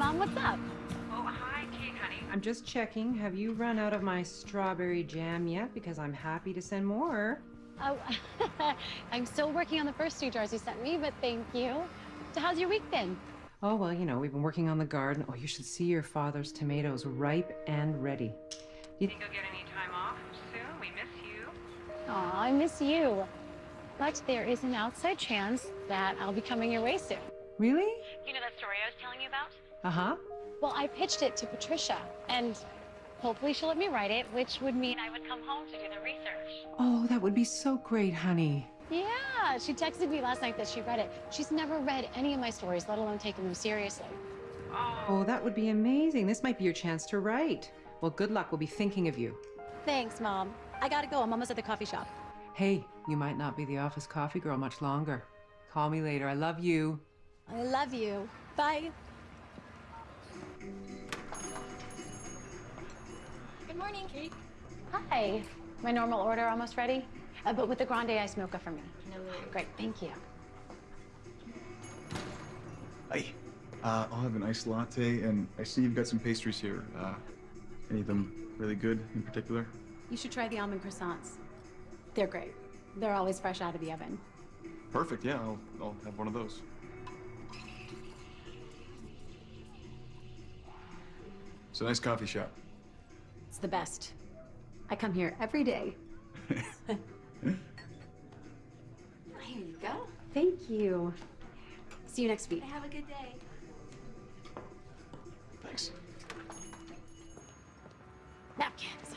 Mom. What's up? Oh, hi, Kate, honey. I'm just checking. Have you run out of my strawberry jam yet? Because I'm happy to send more. Oh, I'm still working on the first two jars you sent me, but thank you. So how's your week been? Oh, well, you know, we've been working on the garden. Oh, you should see your father's tomatoes ripe and ready. You think you'll get any time off soon? We miss you. Aw, I miss you. But there is an outside chance that I'll be coming your way soon. Really? You know that story I was telling you about? Uh huh. Well, I pitched it to Patricia, and hopefully she'll let me write it, which would mean I would come home to do the research. Oh, that would be so great, honey. Yeah, she texted me last night that she read it. She's never read any of my stories, let alone taken them seriously. Oh, that would be amazing. This might be your chance to write. Well, good luck. We'll be thinking of you. Thanks, Mom. I gotta go. I'm almost at the coffee shop. Hey, you might not be the office coffee girl much longer. Call me later. I love you. I love you. Bye. Morning, Kate. Hi. My normal order almost ready? Uh, but with the grande ice mocha for me. No worries. Great, thank you. Hi. Uh, I'll have an iced latte, and I see you've got some pastries here. Uh, any of them really good in particular? You should try the almond croissants. They're great. They're always fresh out of the oven. Perfect, yeah, I'll, I'll have one of those. It's a nice coffee shop. It's the best. I come here every day. Here you go. Thank you. See you next week. Have a good day. Thanks. Napkins.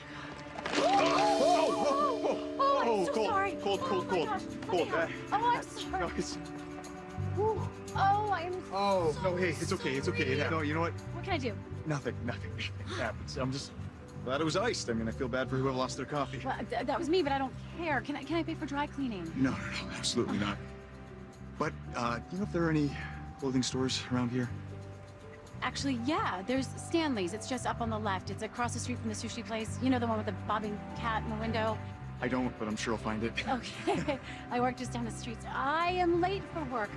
Oh, I'm so cold, sorry. cold, Oh cold, my cold, gosh. cold. Oh, Uh, Oh, I'm sorry. no, it's, Ooh. Oh, I'm. oh, so no, hey, it's okay, it's okay. sorry. No, you know what? What can I do? Nothing, nothing. It happens. I'm just glad it was iced. I mean, I feel bad for whoever lost their coffee. Well, th- that was me, but I don't care. Can I can I pay for dry cleaning? No, no, no, absolutely not. But, uh, do you know if there are any clothing stores around here? Actually, yeah. There's Stanley's. It's just up on the left. It's across the street from the sushi place. You know the one with the bobbing cat in the window. I don't, but I'm sure I'll find it. Okay. I work just down the street. I am late for work.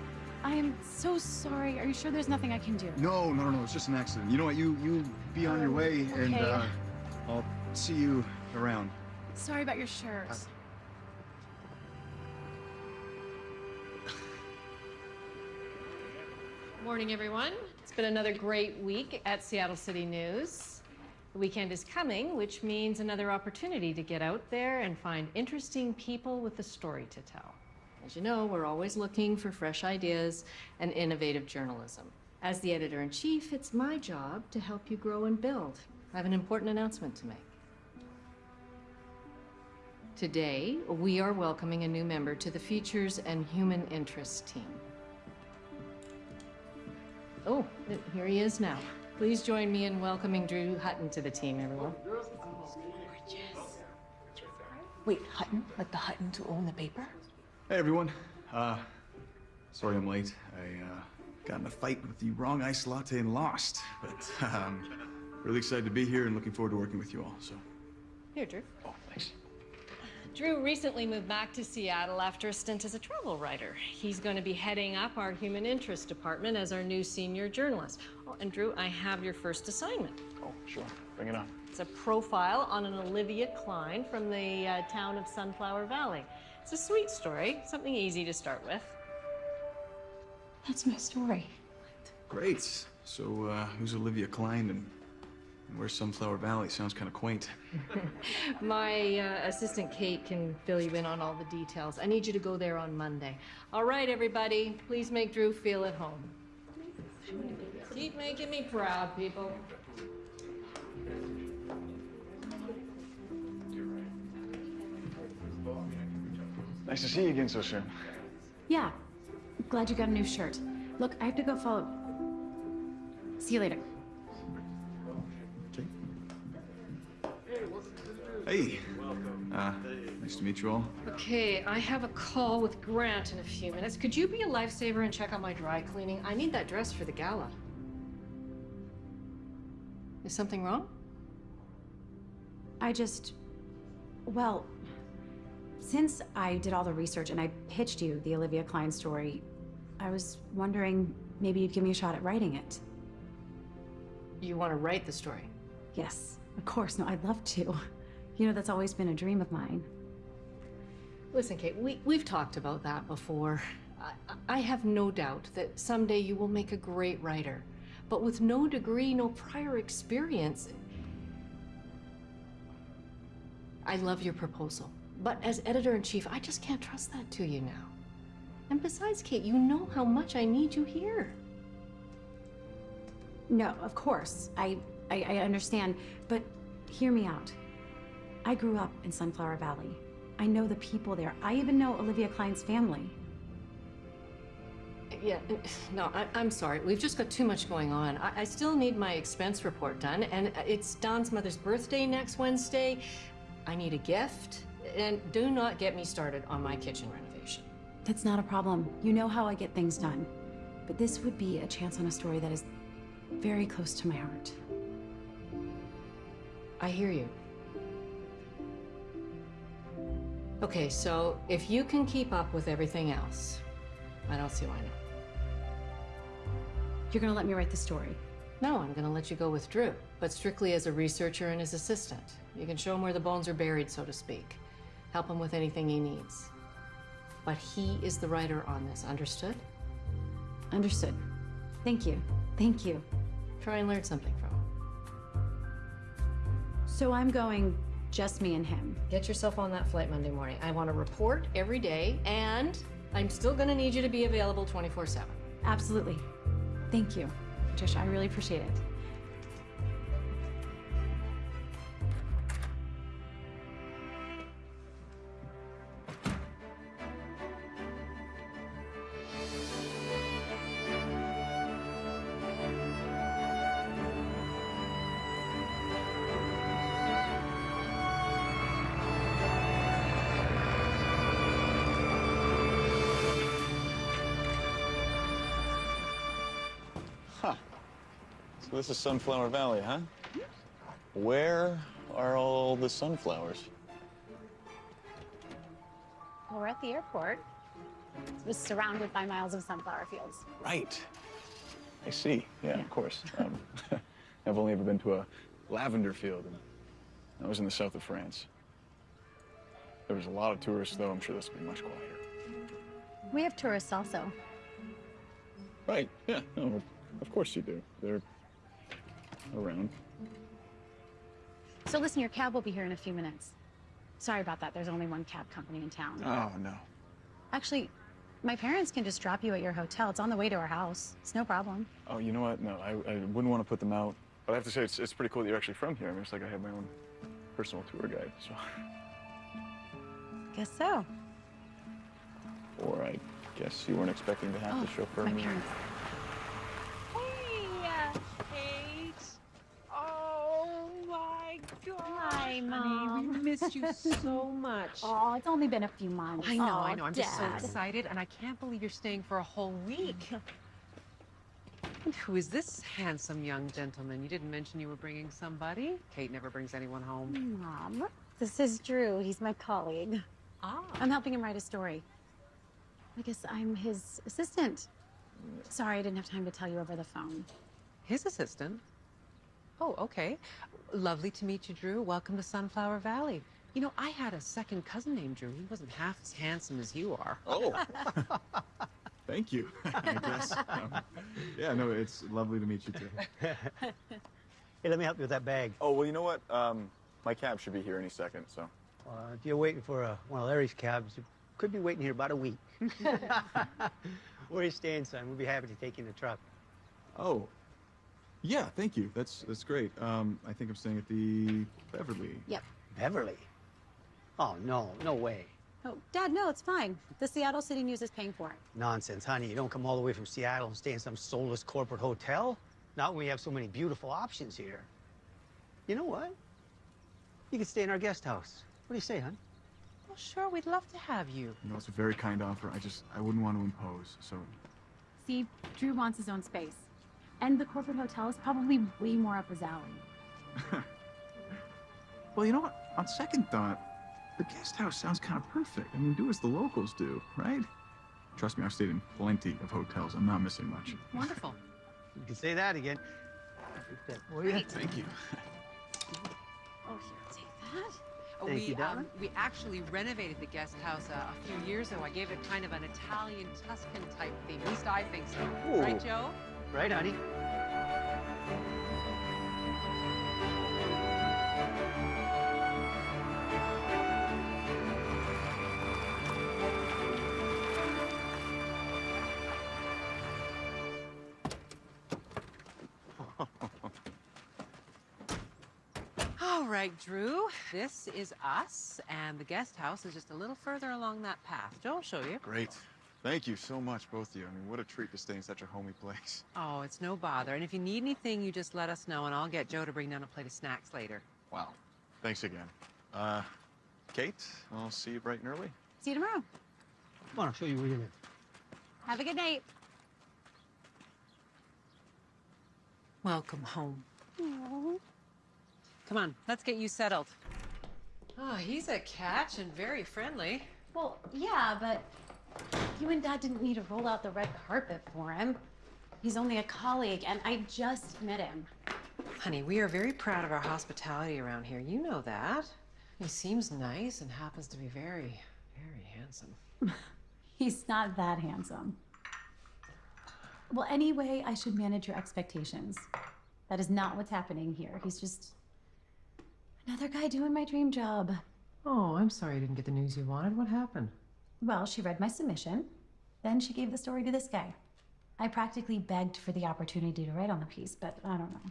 I am so sorry. Are you sure there's nothing I can do? No, no, no, no, it's just an accident. You know what? You you be on your Oh, way, and uh, I'll see you around. Sorry about your shirt. Uh, Morning, everyone. It's been another great week at Seattle City News. The weekend is coming, which means another opportunity to get out there and find interesting people with a story to tell. As you know, we're always looking for fresh ideas and innovative journalism. As the editor in chief, it's my job to help you grow and build. I have an important announcement to make. Today, we are welcoming a new member to the Features and Human Interest team. Oh, here he is now. Please join me in welcoming Drew Hutton to the team, everyone. Wait, Hutton? Like the Hutton to own the paper? Hey, everyone. Uh, sorry I'm late. I uh, got in a fight with the wrong iced latte and lost. But um, really excited to be here and looking forward to working with you all. So, Here, Drew. oh, thanks. Drew recently moved back to Seattle after a stint as a travel writer. He's going to be heading up our human interest department as our new senior journalist. Oh, and Drew, I have your first assignment. Oh, sure. Bring it on. It's a profile on an Olivia Klein from the uh, town of Sunflower Valley. It's a sweet story, something easy to start with. That's my story. Great. So, uh, who's Olivia Klein and and where's Sunflower Valley? Sounds kind of quaint. My uh, assistant Kate can fill you in on all the details. I need you to go there on Monday. All right, everybody, please make Drew feel at home. Keep making me proud, people. Nice to see you again so soon. Yeah. Glad you got a new shirt. Look, I have to go follow. See you later. Hey. Uh, nice to meet you all. Okay, I have a call with Grant in a few minutes. Could you be a lifesaver and check on my dry cleaning? I need that dress for the gala. Is something wrong? I just. Well, since I did all the research and I pitched you the Olivia Klein story, I was wondering maybe you'd give me a shot at writing it. You want to write the story? Yes, of course. No, I'd love to. You know, that's always been a dream of mine. Listen, Kate, we, we've talked about that before. I, I have no doubt that someday you will make a great writer. But with no degree, no prior experience, I love your proposal. But as editor in chief, I just can't trust that to you now. And besides, Kate, you know how much I need you here. No, of course. I, I, I understand. But hear me out. I grew up in Sunflower Valley. I know the people there. I even know Olivia Klein's family. Yeah, no, I, I'm sorry. We've just got too much going on. I, I still need my expense report done, and it's Don's mother's birthday next Wednesday. I need a gift, and do not get me started on my kitchen renovation. That's not a problem. You know how I get things done. But this would be a chance on a story that is very close to my heart. I hear you. Okay, so if you can keep up with everything else, I don't see why not. You're gonna let me write the story. No, I'm gonna let you go with Drew, but strictly as a researcher and his assistant. You can show him where the bones are buried, so to speak. Help him with anything he needs. But he is the writer on this, understood? Understood. Thank you. Thank you. Try and learn something from him. So I'm going just me and him. Get yourself on that flight Monday morning. I want a report every day, and I'm still gonna need you to be available 24 7. Absolutely. Thank you, Patricia. I really appreciate it. This is Sunflower Valley, huh? Where are all the sunflowers? Well, we're at the airport. It was surrounded by miles of sunflower fields. Right. I see. Yeah, of course. Um, I've only ever been to a lavender field, and that was in the south of France. There was a lot of tourists, though. I'm sure this will be much quieter. We have tourists also. Right. Yeah. No, of course you do. They're around. So listen, your cab will be here in a few minutes. Sorry about that. There's only one cab company in town. Oh, no. Actually, my parents can just drop you at your hotel. It's on the way to our house. It's no problem. Oh, you know what? No, I, I wouldn't want to put them out. But I have to say, it's, it's pretty cool that you're actually from here. I mean, it's like I have my own personal tour guide. So, Guess so. or I guess you weren't expecting to have Oh, to chauffeur my me. parents. Hey, Kate. Oh my God. Mom. Honey, we missed you so much. Oh, it's only been a few months. I know, I know. I'm just so excited, and I can't believe you're staying for a whole week. And who is this handsome young gentleman? You didn't mention you were bringing somebody. Kate never brings anyone home. Mom, this is Drew. He's my colleague. Ah. I'm helping him write a story. I guess I'm his assistant. Sorry, I didn't have time to tell you over the phone. His assistant? Oh, okay. Lovely to meet you, Drew. Welcome to Sunflower Valley. You know, I had a second cousin named Drew. He wasn't half as handsome as you are. Oh, Thank you. I guess. Um, yeah, no, it's lovely to meet you too. Hey, let me help you with that bag. oh, well, you know what? Um, my cab should be here any second. So, Uh, if you're waiting for uh, one of Larry's cabs, you could be waiting here about a week. Where are you staying, son? We'll be happy to take you in the truck. Oh, yeah, thank you. That's that's great. Um, I think I'm staying at the Beverly. Yep. Beverly? Oh, no, no way. Oh, Dad, no, it's fine. The Seattle City News is paying for it. Nonsense, honey. You don't come all the way from Seattle and stay in some soulless corporate hotel. Not when we have so many beautiful options here. You know what? You could stay in our guest house. What do you say, hon? Well, sure, we'd love to have you. You know, it's a very kind offer. I just I wouldn't want to impose. So, See, Drew wants his own space. And the corporate hotel is probably way more up his alley. well, you know what? On second thought, the guest house sounds kind of perfect. I mean, do as the locals do, right? Trust me, I've stayed in plenty of hotels. I'm not missing much. Wonderful. You can say that again. That for. Thank you. Oh, here, take that. Oh, Thank we, you, darling. um, we actually renovated the guest house uh, a few years ago. I gave it kind of an Italian Tuscan type theme. At least I think so. Ooh. Right, Joe? Right, honey? All right, Drew. This is us, and the guest house is just a little further along that path. Joe will show you. Great. Thank you so much, both of you. I mean, what a treat to stay in such a homey place. Oh, it's no bother. And if you need anything, you just let us know, and I'll get Joe to bring down a plate of snacks later. Wow. Thanks again. Uh, Kate, I'll see you bright and early. See you tomorrow. Come on, I'll show you where you live. Have a good night. Welcome home. Come on, let's get you settled. Oh, he's a catch and very friendly. Well, yeah, but you and Dad didn't need to roll out the red carpet for him. He's only a colleague, and I just met him. Honey, we are very proud of our hospitality around here. You know that. He seems nice and happens to be very, very handsome. He's not that handsome. Well, anyway, I should manage your expectations. That is not what's happening here. He's just another guy doing my dream job. Oh, I'm sorry you didn't get the news you wanted. What happened? Well, she read my submission. Then she gave the story to this guy. I practically begged for the opportunity to write on the piece, but I don't know.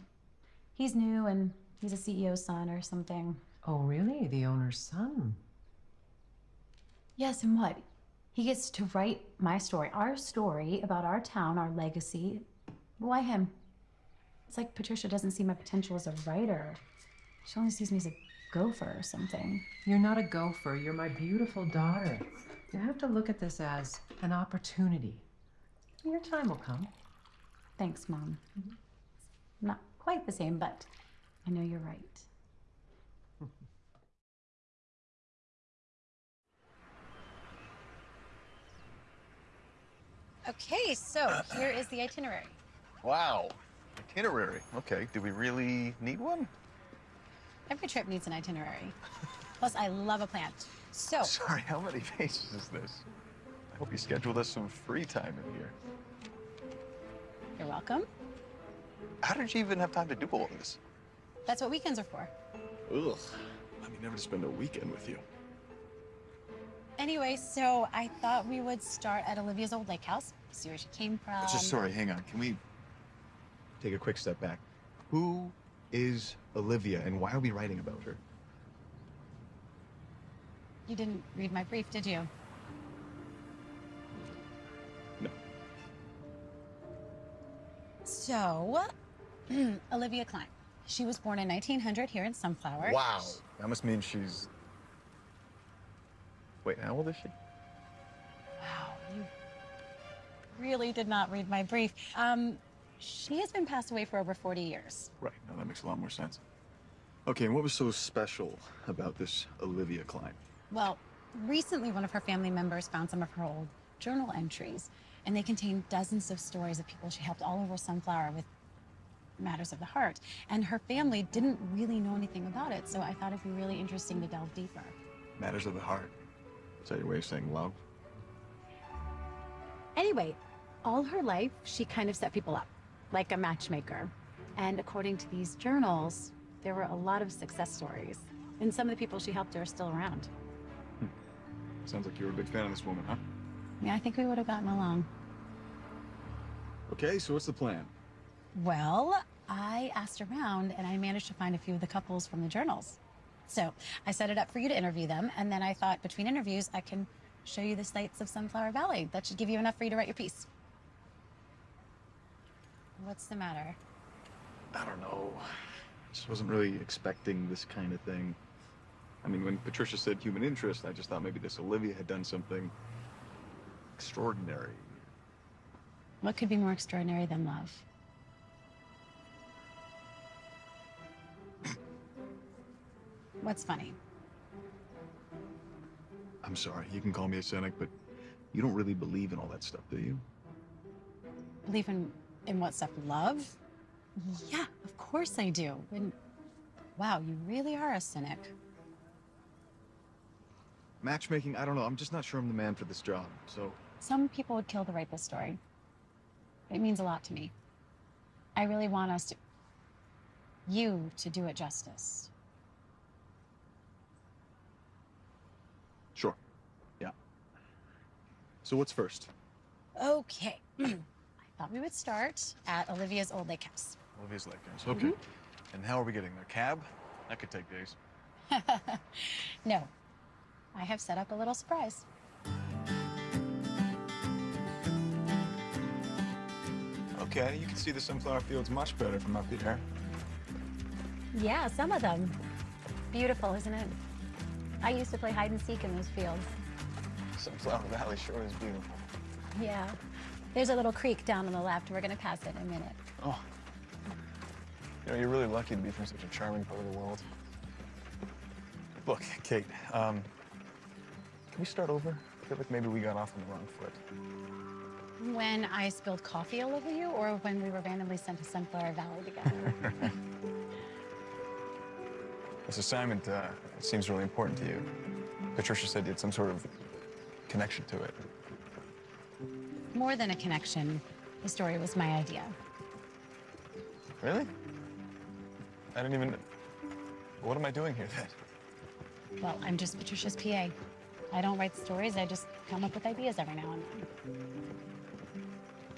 He's new and he's a CEO's son or something. Oh, really? The owner's son? Yes, and what? He gets to write my story, our story about our town, our legacy. Why him? It's like Patricia doesn't see my potential as a writer. She only sees me as a gopher or something. You're not a gopher. You're my beautiful daughter. You have to look at this as an opportunity. Your time will come. Thanks, Mom. Mm-hmm. Not quite the same, but I know you're right. Okay, so here is the itinerary. Wow. Itinerary. Okay. Do we really need one? Every trip needs an itinerary. Plus, I love a plan. So, Sorry, how many pages is this? I hope you scheduled us some free time in here. you're welcome. How did you even have time to do all this? That's what weekends are for. Ugh. I mean, never to spend a weekend with you. Anyway, so I thought we would start at Olivia's old lake house, see where she came from. Just sorry, hang on. Can we take a quick step back? Who is Olivia and why are we writing about her? You didn't read my brief, did you? No. So, Olivia Klein. She was born in 1900 here in Sunflower. Wow. That must mean she's. Wait, how old is she? Wow, you really did not read my brief. Um, she has been passed away for over 40 years. Right. Now that makes a lot more sense. Okay, and what was so special about this Olivia Klein? Well, recently one of her family members found some of her old journal entries, and they contain dozens of stories of people she helped all over Sunflower with matters of the heart. And her family didn't really know anything about it, so I thought it'd be really interesting to delve deeper. Matters of the heart. Is that your way of saying love? Anyway, all her life, she kind of set people up, like a matchmaker. And according to these journals, there were a lot of success stories. And some of the people she helped are still around. Sounds like you're a big fan of this woman, huh? Yeah, I think we would have gotten along. Okay, so what's the plan? Well, I asked around and I managed to find a few of the couples from the journals. So I set it up for you to interview them, and then I thought between interviews I can show you the sights of Sunflower Valley. That should give you enough for you to write your piece. What's the matter? I don't know. I just wasn't really expecting this kind of thing. I mean, when Patricia said human interest, I just thought maybe this Olivia had done something extraordinary. What could be more extraordinary than love? What's funny? I'm sorry, you can call me a cynic, but you don't really believe in all that stuff, do you? Believe in in what stuff? Love? Yeah, of course I do. And wow, you really are a cynic. Matchmaking, I don't know. I'm just not sure I'm the man for this job. So, Some people would kill to write this story. It means a lot to me. I really want us to. You to do it justice. sure. Yeah. So, what's first? Okay. I thought we would start at Olivia's old lake house. Olivia's Lake House. Okay. Mm-hmm. And how are we getting there? Cab? That could take days. no, I have set up a little surprise. Okay, you can see the sunflower fields much better from up here. Yeah, some of them. Beautiful, isn't it? I used to play hide and seek in those fields. Sunflower Valley sure is beautiful. Yeah. There's a little creek down on the left. We're gonna pass it in a minute. Oh. You know, you're really lucky to be from such a charming part of the world. Look, Kate, um, can we start over? I feel like maybe we got off on the wrong foot. When I spilled coffee all over you, or when we were randomly sent to Sunflower Valley together? This assignment, uh, seems really important to you. Patricia said you had some sort of connection to it. More than a connection, the story was my idea. Really? I didn't even... What am I doing here then? Well, I'm just Patricia's PA. I don't write stories, I just come up with ideas every now and then.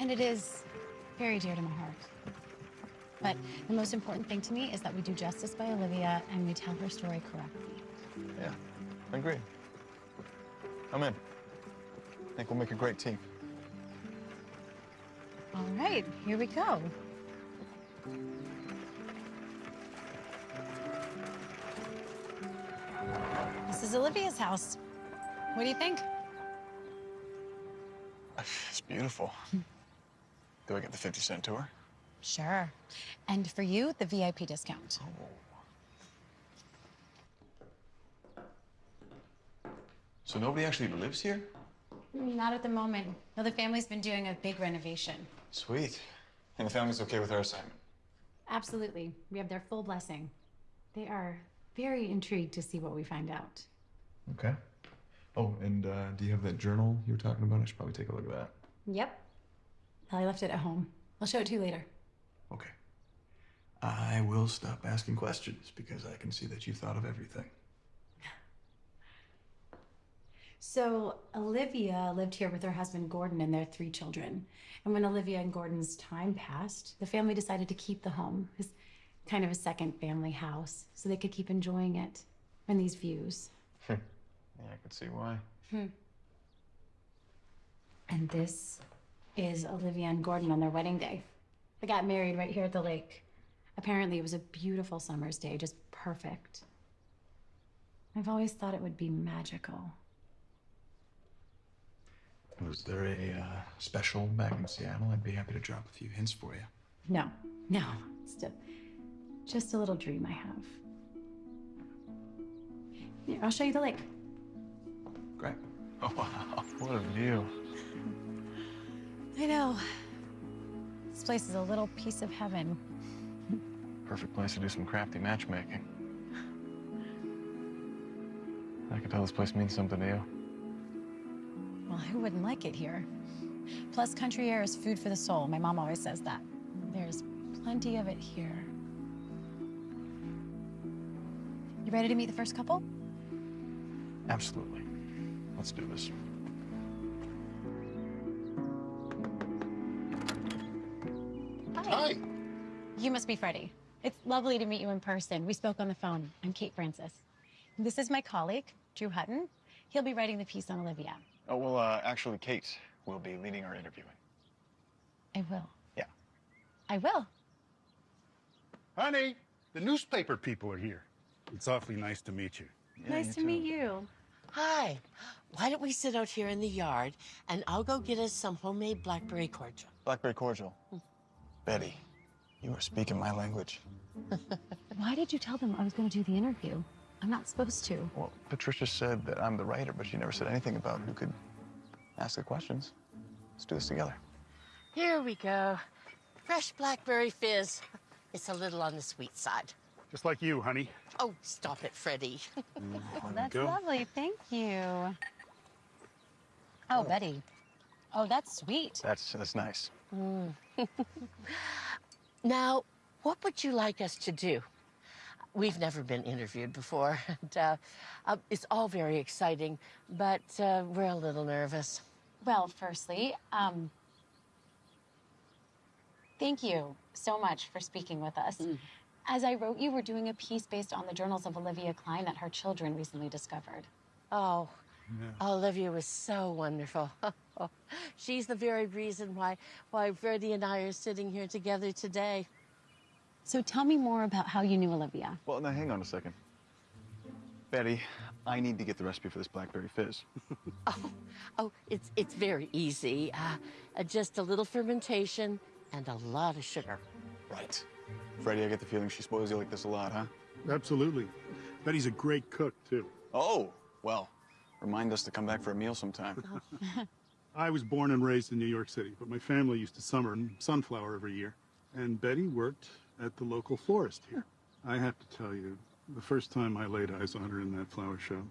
And it is very dear to my heart. But the most important thing to me is that we do justice by Olivia and we tell her story correctly. Yeah, I agree. I'm in. I think we'll make a great team. All right, here we go. This is Olivia's house. What do you think? Uh, it's beautiful. Do I get the 50 cent tour? Sure. And for you, the VIP discount. Oh. So nobody actually lives here? Not at the moment. No, the family's been doing a big renovation. Sweet. And the family's okay with our assignment? Absolutely. We have their full blessing. They are very intrigued to see what we find out. Okay. Oh, and uh, do you have that journal you were talking about? I should probably take a look at that. Yep. I left it at home. I'll show it to you later. Okay. I will stop asking questions because I can see that you've thought of everything. So, Olivia lived here with her husband Gordon and their three children. And when Olivia and Gordon's time passed, the family decided to keep the home as kind of a second family house so they could keep enjoying it and these views. Yeah, I could see why. Hmm. And this is Olivia and Gordon on their wedding day. They got married right here at the lake. Apparently, it was a beautiful summer's day, just perfect. I've always thought it would be magical. Was there a uh, special back in Seattle? I'd be happy to drop a few hints for you. No, no, it's a, just a little dream I have. Here, I'll show you the lake. Great. Oh, wow. What a view. I know. This place is a little piece of heaven. Perfect place to do some crafty matchmaking. I can tell this place means something to you. Well, who wouldn't like it here? Plus, country air is food for the soul. My mom always says that. There's plenty of it here. You ready to meet the first couple? Absolutely. Let's do this. Hi. You must be Freddie. It's lovely to meet you in person. We spoke on the phone. I'm Kate Francis. This is my colleague, Drew Hutton. He'll be writing the piece on Olivia. Oh, well, uh, actually, Kate will be leading our interviewing. I will. Yeah. I will. Honey, the newspaper people are here. It's awfully nice to meet you. nice to meet you. Hi. Why don't we sit out here in the yard and I'll go get us some homemade blackberry cordial. Blackberry cordial. Betty, you are speaking my language. Why did you tell them I was going to do the interview? I'm not supposed to. Well, Patricia said that I'm the writer, but she never said anything about who could ask the questions. Let's do this together. Here we go. Fresh blackberry fizz. It's a little on the sweet side. Just like you, honey. Oh, stop it, Freddie. Oh, that's go. lovely. Thank you. Oh, Betty. Oh, that's sweet. That's that's nice. Mm. now, what would you like us to do? We've never been interviewed before, and uh, uh, it's all very exciting, but uh, we're a little nervous. Well, firstly, um, thank you so much for speaking with us. As I wrote you, we're doing a piece based on the journals of Olivia Klein that her children recently discovered. Oh, Olivia was so wonderful. She's the very reason why why Freddie and I are sitting here together today. So tell me more about how you knew Olivia. Well, now hang on a second. Betty, I need to get the recipe for this blackberry fizz. Oh, it's it's very easy. Uh, uh, just a little fermentation and a lot of sugar. Right. Freddie, I get the feeling she spoils you like this a lot, huh? Absolutely. Betty's a great cook, too. Oh, well, remind us to come back for a meal sometime. I was born and raised in New York City, but my family used to summer in Sunflower every year. And Betty worked at the local florist here. I have to tell you, the first time I laid eyes on her in that flower show,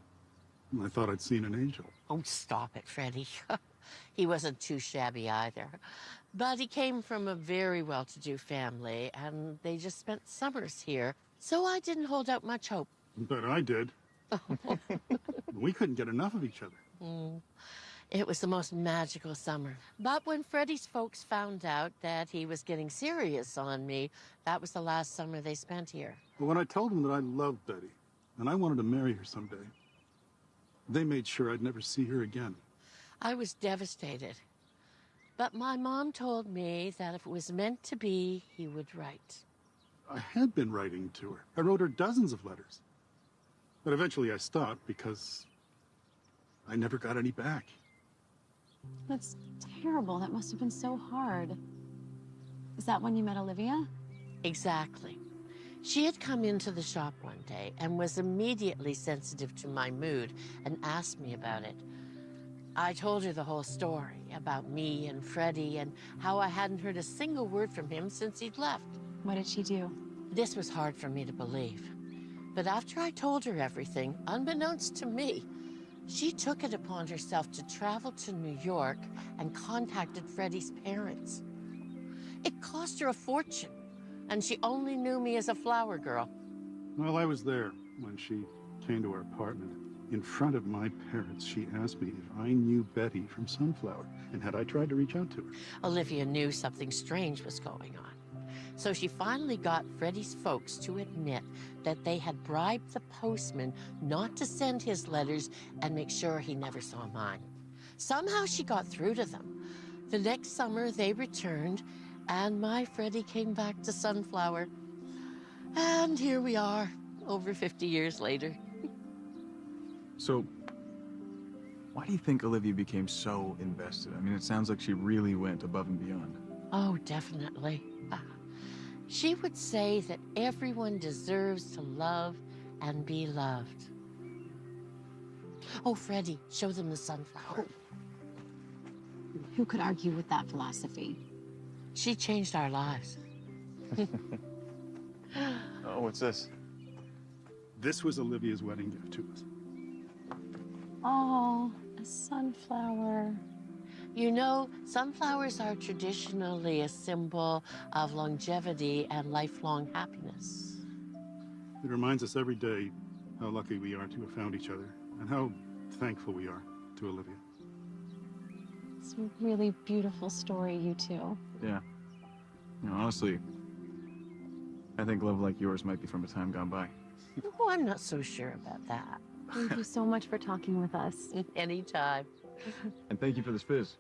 I thought I'd seen an angel. Oh, stop it, Freddie. he wasn't too shabby either. But he came from a very well to do family, and they just spent summers here. So I didn't hold out much hope. But I did. we couldn't get enough of each other. Mm. It was the most magical summer. But when Freddie's folks found out that he was getting serious on me, that was the last summer they spent here. But when I told them that I loved Betty and I wanted to marry her someday, they made sure I'd never see her again. I was devastated. But my mom told me that if it was meant to be, he would write. I had been writing to her. I wrote her dozens of letters. But eventually I stopped because I never got any back. That's terrible. That must have been so hard. Is that when you met Olivia? Exactly. She had come into the shop one day and was immediately sensitive to my mood and asked me about it. I told her the whole story about me and Freddie and how I hadn't heard a single word from him since he'd left. What did she do? This was hard for me to believe. But after I told her everything, unbeknownst to me, she took it upon herself to travel to New York and contacted Freddie's parents. It cost her a fortune, and she only knew me as a flower girl. Well, I was there when she came to our apartment. In front of my parents, she asked me if I knew Betty from Sunflower, and had I tried to reach out to her. Olivia knew something strange was going on. So she finally got Freddie's folks to admit that they had bribed the postman not to send his letters and make sure he never saw mine. Somehow she got through to them. The next summer they returned, and my Freddie came back to Sunflower. And here we are, over 50 years later. So, why do you think Olivia became so invested? I mean, it sounds like she really went above and beyond. Oh, definitely. She would say that everyone deserves to love and be loved. Oh, Freddie, show them the sunflower. Who could argue with that philosophy? She changed our lives. Oh, what's this? This was Olivia's wedding gift to us. Oh, a sunflower. You know, sunflowers are traditionally a symbol of longevity and lifelong happiness. It reminds us every day how lucky we are to have found each other and how thankful we are to Olivia. It's a really beautiful story, you two. Yeah. You know, honestly, I think love like yours might be from a time gone by. Oh, I'm not so sure about that. Thank you so much for talking with us. Anytime. And thank you for this fizz.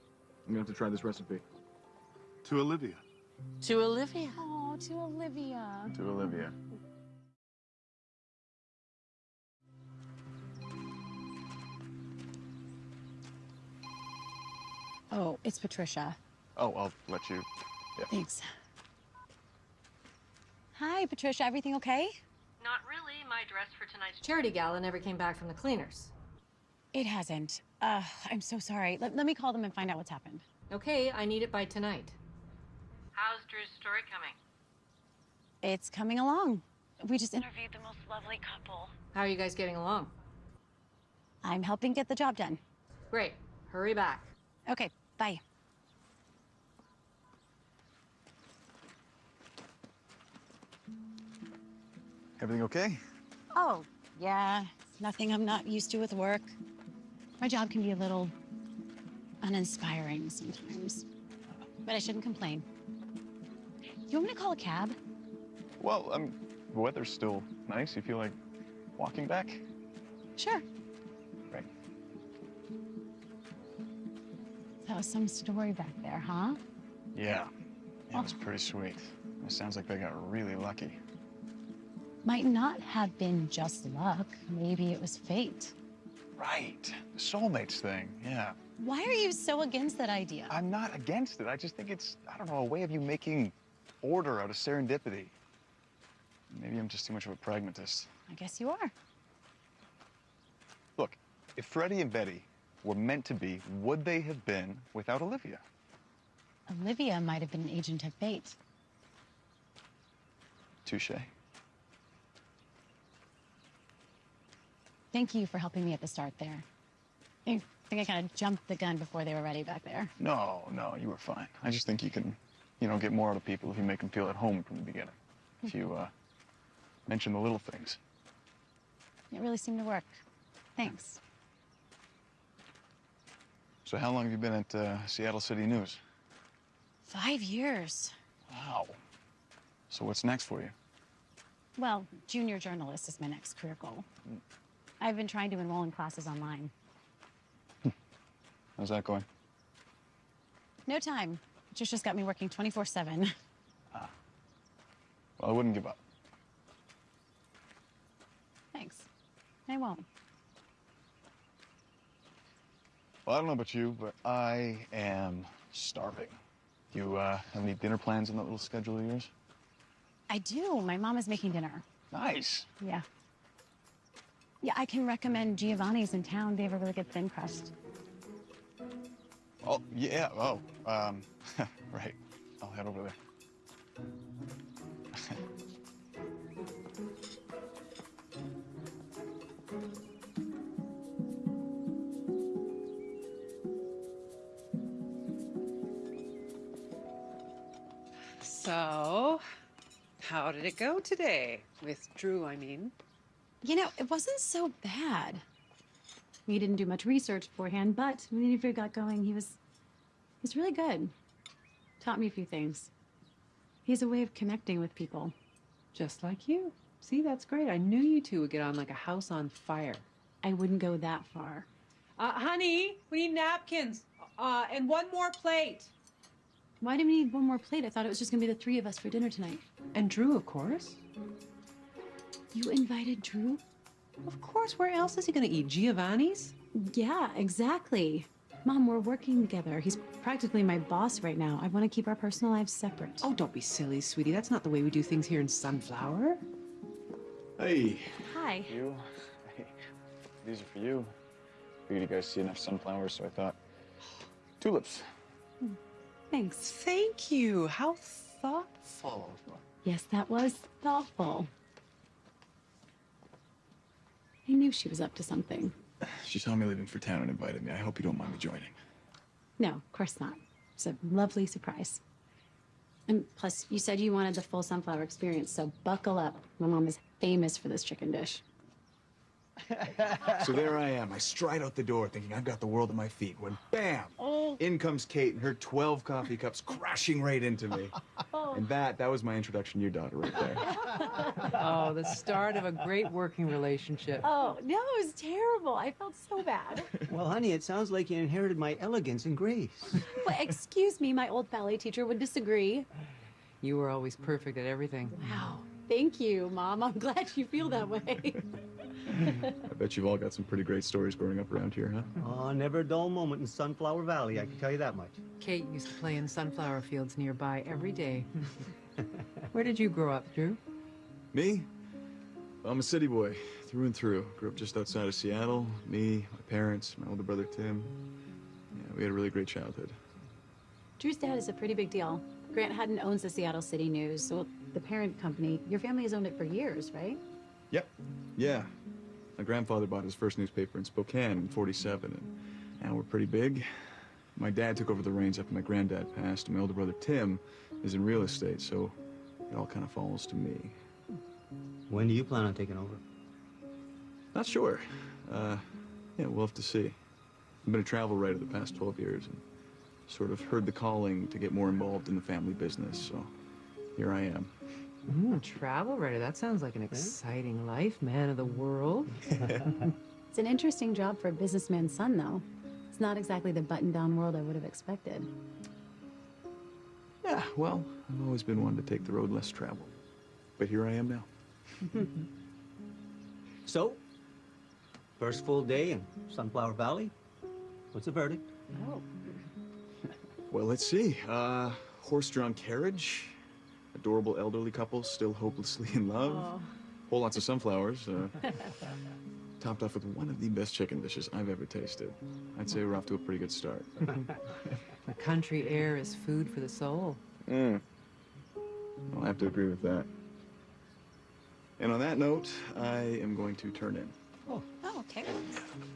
I'm gonna have to try this recipe. To Olivia. To Olivia. Oh, to Olivia. To Olivia. Oh, it's Patricia. Oh, I'll let you. Yeah. Thanks. Hi, Patricia. Everything okay? Not really. My dress for tonight's charity gala never came back from the cleaners. It hasn't. Uh, I'm so sorry. Let, let me call them and find out what's happened. Okay, I need it by tonight. How's Drew's story coming? It's coming along. We just interviewed the most lovely couple. How are you guys getting along? I'm helping get the job done. Great. Hurry back. Okay, bye. Everything okay? Oh, yeah. Nothing I'm not used to with work. My job can be a little uninspiring sometimes. But I shouldn't complain. You want me to call a cab? Well, um, the weather's still nice. You feel like walking back? Sure. Right. That was some story back there, huh? Yeah. Yeah, it was pretty sweet. It sounds like they got really lucky. Might not have been just luck. Maybe it was fate. Right. The soulmates thing, yeah. Why are you so against that idea? I'm not against it. I just think it's, I don't know, a way of you making order out of serendipity. Maybe I'm just too much of a pragmatist. I guess you are. Look, if Freddie and Betty were meant to be, would they have been without Olivia? Olivia might have been an agent of fate. Touche. Thank you for helping me at the start there. I think I kind of jumped the gun before they were ready back there. No, no, you were fine. I just think you can, you know, get more out of people if you make them feel at home from the beginning. If you, uh, mention the little things. It really seemed to work. Thanks. So how long have you been at uh, Seattle City News? Five years. Wow. So what's next for you? Well, junior journalist is my next career goal. I've been trying to enroll in classes online. How's that going? No time. Just just got me working 24/7. Ah. Well, I wouldn't give up. Thanks. I won't. Well, I don't know about you, but I am starving. You uh, have any dinner plans on that little schedule of yours? I do. My mom is making dinner. Nice. Yeah. Yeah, I can recommend Giovanni's in town. They have a really good thin crust. Oh, yeah. Oh, um, right. I'll head over there. So, how did it go today? With Drew, I mean. You know, it wasn't so bad. We didn't do much research beforehand, but when the interview got going, he was he's really good. Taught me a few things. He has a way of connecting with people. Just like you. See, that's great. I knew you two would get on like a house on fire. I wouldn't go that far. Uh, honey, we need napkins. Uh, and one more plate. Why do we need one more plate? I thought it was just gonna be the three of us for dinner tonight. And Drew, of course. You invited Drew? Of course. Where else is he gonna eat? Giovanni's? Yeah, exactly. Mom, we're working together. He's practically my boss right now. I want to keep our personal lives separate. Oh, don't be silly, sweetie. That's not the way we do things here in Sunflower. Hey. Hi. You? Hey, these are for you. Figured you guys see enough sunflowers, so I thought tulips. Hmm. Thanks. Thank you. How thoughtful. Yes, that was thoughtful. I knew she was up to something. She saw me leaving for town and invited me. I hope you don't mind me joining. No, of course not. It's a lovely surprise. And plus, you said you wanted the full sunflower experience, so buckle up. My mom is famous for this chicken dish. So there I am. I stride out the door thinking I've got the world at my feet when bam! Oh. In comes Kate and her 12 coffee cups crashing right into me. And that, that was my introduction to your daughter right there. Oh, the start of a great working relationship. Oh, no, it was terrible. I felt so bad. Well, honey, it sounds like you inherited my elegance and grace. well, excuse me, my old ballet teacher would disagree. You were always perfect at everything. Wow. Thank you, Mom. I'm glad you feel that way. I bet you've all got some pretty great stories growing up around here, huh? Oh, never a dull moment in Sunflower Valley, I can tell you that much. Kate used to play in sunflower fields nearby every day. Where did you grow up, Drew? Me? I'm a city boy, through and through. Grew up just outside of Seattle. Me, my parents, my older brother Tim. Yeah, we had a really great childhood. Drew's dad is a pretty big deal. Grant Hutton owns the Seattle City News, so the parent company. Your family has owned it for years, right? Yep. Yeah. My grandfather bought his first newspaper in Spokane in 47, and now we're pretty big. My dad took over the reins after my granddad passed, and my older brother Tim is in real estate, so it all kind of falls to me. When do you plan on taking over? Not sure. Uh, yeah, we'll have to see. I've been a travel writer the past 12 years and sort of heard the calling to get more involved in the family business, so here I am. Mm, travel writer. That sounds like an exciting life, man of the world. It's an interesting job for a businessman's son, though. It's not exactly the button-down world I would have expected. Yeah, well, I've always been one to take the road less traveled. But here I am now. So, first full day in Sunflower Valley. What's the verdict? Oh. Well, let's see. Uh, horse-drawn carriage, adorable elderly couple still hopelessly in love, whole lots of sunflowers, uh, topped off with one of the best chicken dishes I've ever tasted. I'd say we're off to a pretty good start. the country air is food for the soul. Mm. I'll have to agree with that. And on that note, I am going to turn in. Oh, okay.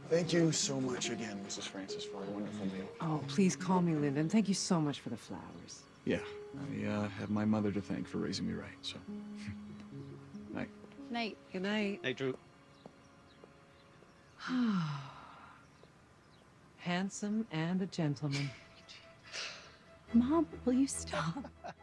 Thank you so much again, Mrs. Francis, for a wonderful meal. Oh, please call me Lyndon. Thank you so much for the flowers. Yeah, I uh, have my mother to thank for raising me right, so. Night. Night. Good night. Hey, Drew. Handsome and a gentleman. Mom, will you stop?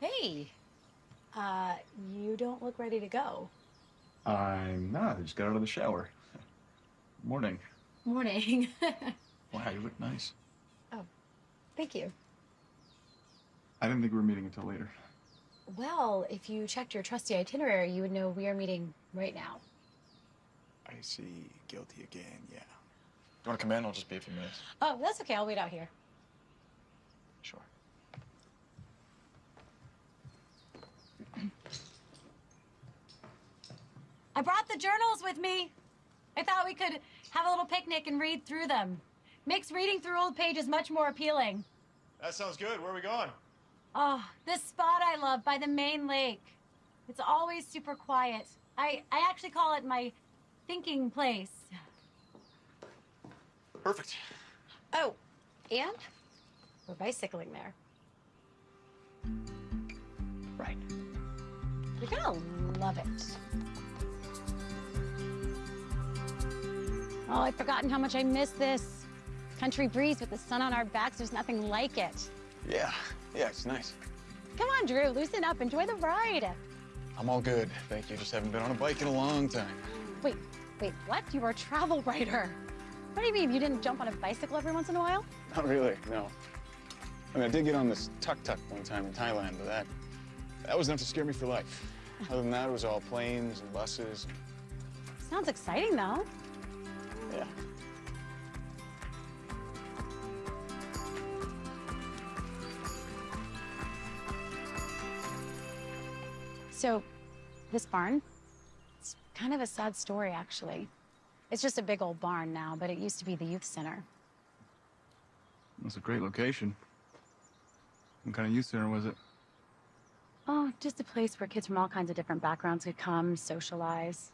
Hey. Uh, you don't look ready to go. I'm not. I just got out of the shower. Morning. Morning. Wow, you look nice. Oh, thank you. I didn't think we were meeting until later. Well, if you checked your trusty itinerary, you would know we are meeting right now. I see. Guilty again, yeah. You want to come in? I'll just be a few minutes. Oh, that's okay. I'll wait out here. Sure. I brought the journals with me. I thought we could have a little picnic and read through them. Makes reading through old pages much more appealing. That sounds good. Where are we going? Oh, this spot I love by the main lake. It's always super quiet. I, I actually call it my thinking place. Perfect. Oh, and we're bicycling there. Right. You're gonna love it. Oh, I've forgotten how much I miss this. Country breeze with the sun on our backs, there's nothing like it. Yeah. Yeah, it's nice. Come on, Drew, loosen up, enjoy the ride. I'm all good. Thank you. Just haven't been on a bike in a long time. Wait, wait, what? You are a travel writer. What do you mean, you didn't jump on a bicycle every once in a while? Not really, no. I mean, I did get on this tuk-tuk one time in Thailand, but that, that was enough to scare me for life. Other than that, it was all planes and buses. Sounds exciting, though. Yeah. So, this barn, it's kind of a sad story, actually. It's just a big old barn now, but it used to be the youth center. That's a great location. What kind of youth center was it? Oh, just a place where kids from all kinds of different backgrounds could come, socialize.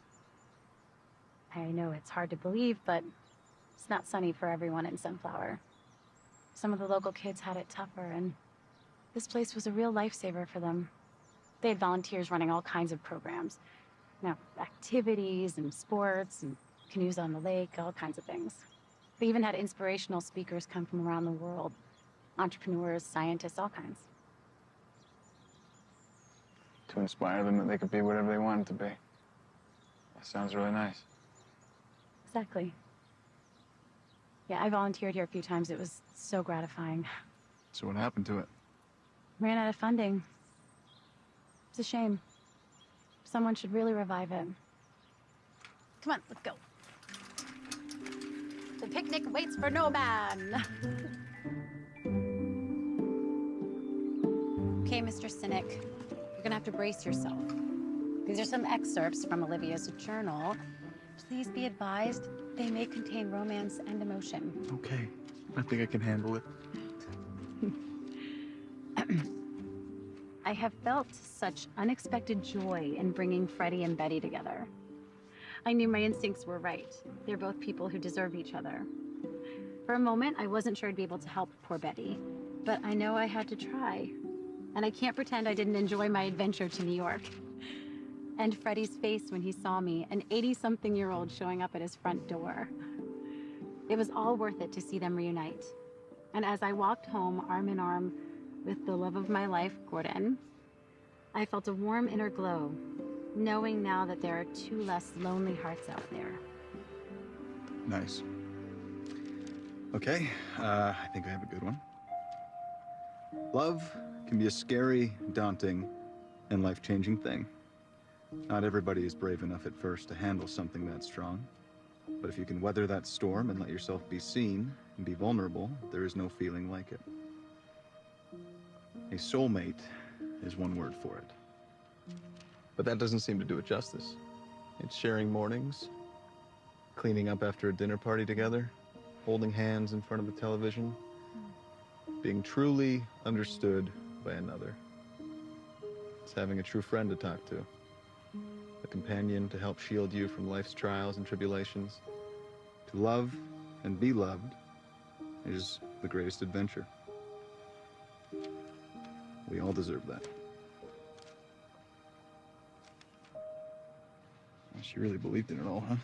I know it's hard to believe, but it's not sunny for everyone in Sunflower. Some of the local kids had it tougher, and this place was a real lifesaver for them. They had volunteers running all kinds of programs. You know, activities and sports and canoes on the lake, all kinds of things. They even had inspirational speakers come from around the world. Entrepreneurs, scientists, all kinds. To inspire them that they could be whatever they wanted to be. That sounds really nice. Exactly. Yeah, I volunteered here a few times. It was so gratifying. So what happened to it? Ran out of funding. It's a shame. Someone should really revive it. Come on, let's go. The picnic waits for no man. okay, Mr. Cynic, you're gonna have to brace yourself. These are some excerpts from Olivia's journal. Please be advised, they may contain romance and emotion. Okay. I think I can handle it. I have felt such unexpected joy in bringing Freddie and Betty together. I knew my instincts were right. They're both people who deserve each other. For a moment, I wasn't sure I'd be able to help poor Betty, but I know I had to try. And I can't pretend I didn't enjoy my adventure to New York. And Freddie's face when he saw me, an 80-something year old showing up at his front door. It was all worth it to see them reunite. And as I walked home arm in arm with the love of my life, Gordon, I felt a warm inner glow, knowing now that there are two less lonely hearts out there. Nice. Okay, uh, I think I have a good one. Love can be a scary, daunting, and life-changing thing. Not everybody is brave enough at first to handle something that strong. But if you can weather that storm and let yourself be seen and be vulnerable, there is no feeling like it. A soulmate is one word for it. But that doesn't seem to do it justice. It's sharing mornings, cleaning up after a dinner party together, holding hands in front of the television, being truly understood by another. It's having a true friend to talk to, a companion to help shield you from life's trials and tribulations. To love and be loved is the greatest adventure. We all deserve that. She really believed in it all, huh?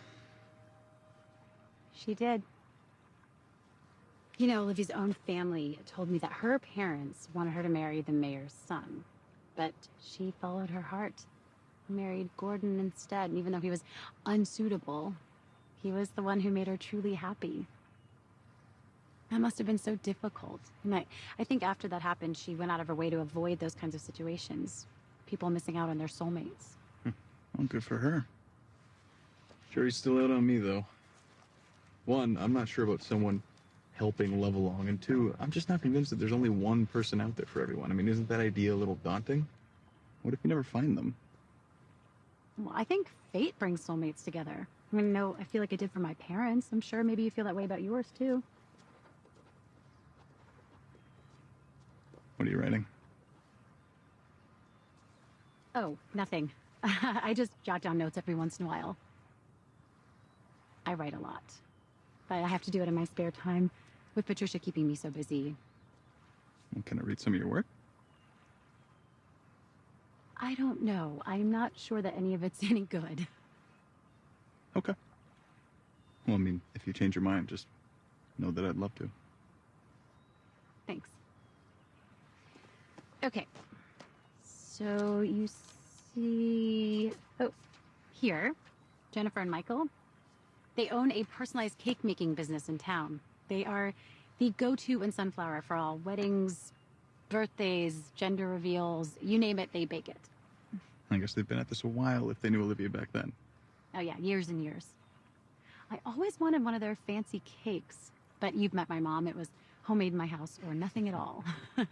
She did. You know, Olivia's own family told me that her parents wanted her to marry the mayor's son. But she followed her heart. Married Gordon instead, and even though he was unsuitable, he was the one who made her truly happy. That must have been so difficult. And I, I think after that happened, she went out of her way to avoid those kinds of situations. People missing out on their soulmates. Hmm. Well, good for her. Jury's still out on me, though. One, I'm not sure about someone helping love along, and two, I'm just not convinced that there's only one person out there for everyone. I mean, isn't that idea a little daunting? What if you never find them? Well, I think fate brings soulmates together. I mean, no, I feel like it did for my parents. I'm sure maybe you feel that way about yours, too. What are you writing? Oh, nothing. I just jot down notes every once in a while. I write a lot. But I have to do it in my spare time, with Patricia keeping me so busy. Can I read some of your work? I don't know. I'm not sure that any of it's any good. Okay. Well, I mean, if you change your mind, just know that I'd love to. Thanks. Okay. So you see... Oh, here, Jennifer and Michael. They own a personalized cake making business in town. They are the go-to in Sunflower for all weddings, birthdays, gender reveals, you name it, they bake it. I guess they've been at this a while if they knew Olivia back then. Oh yeah, years and years. I always wanted one of their fancy cakes, but you've met my mom. It was homemade in my house or nothing at all.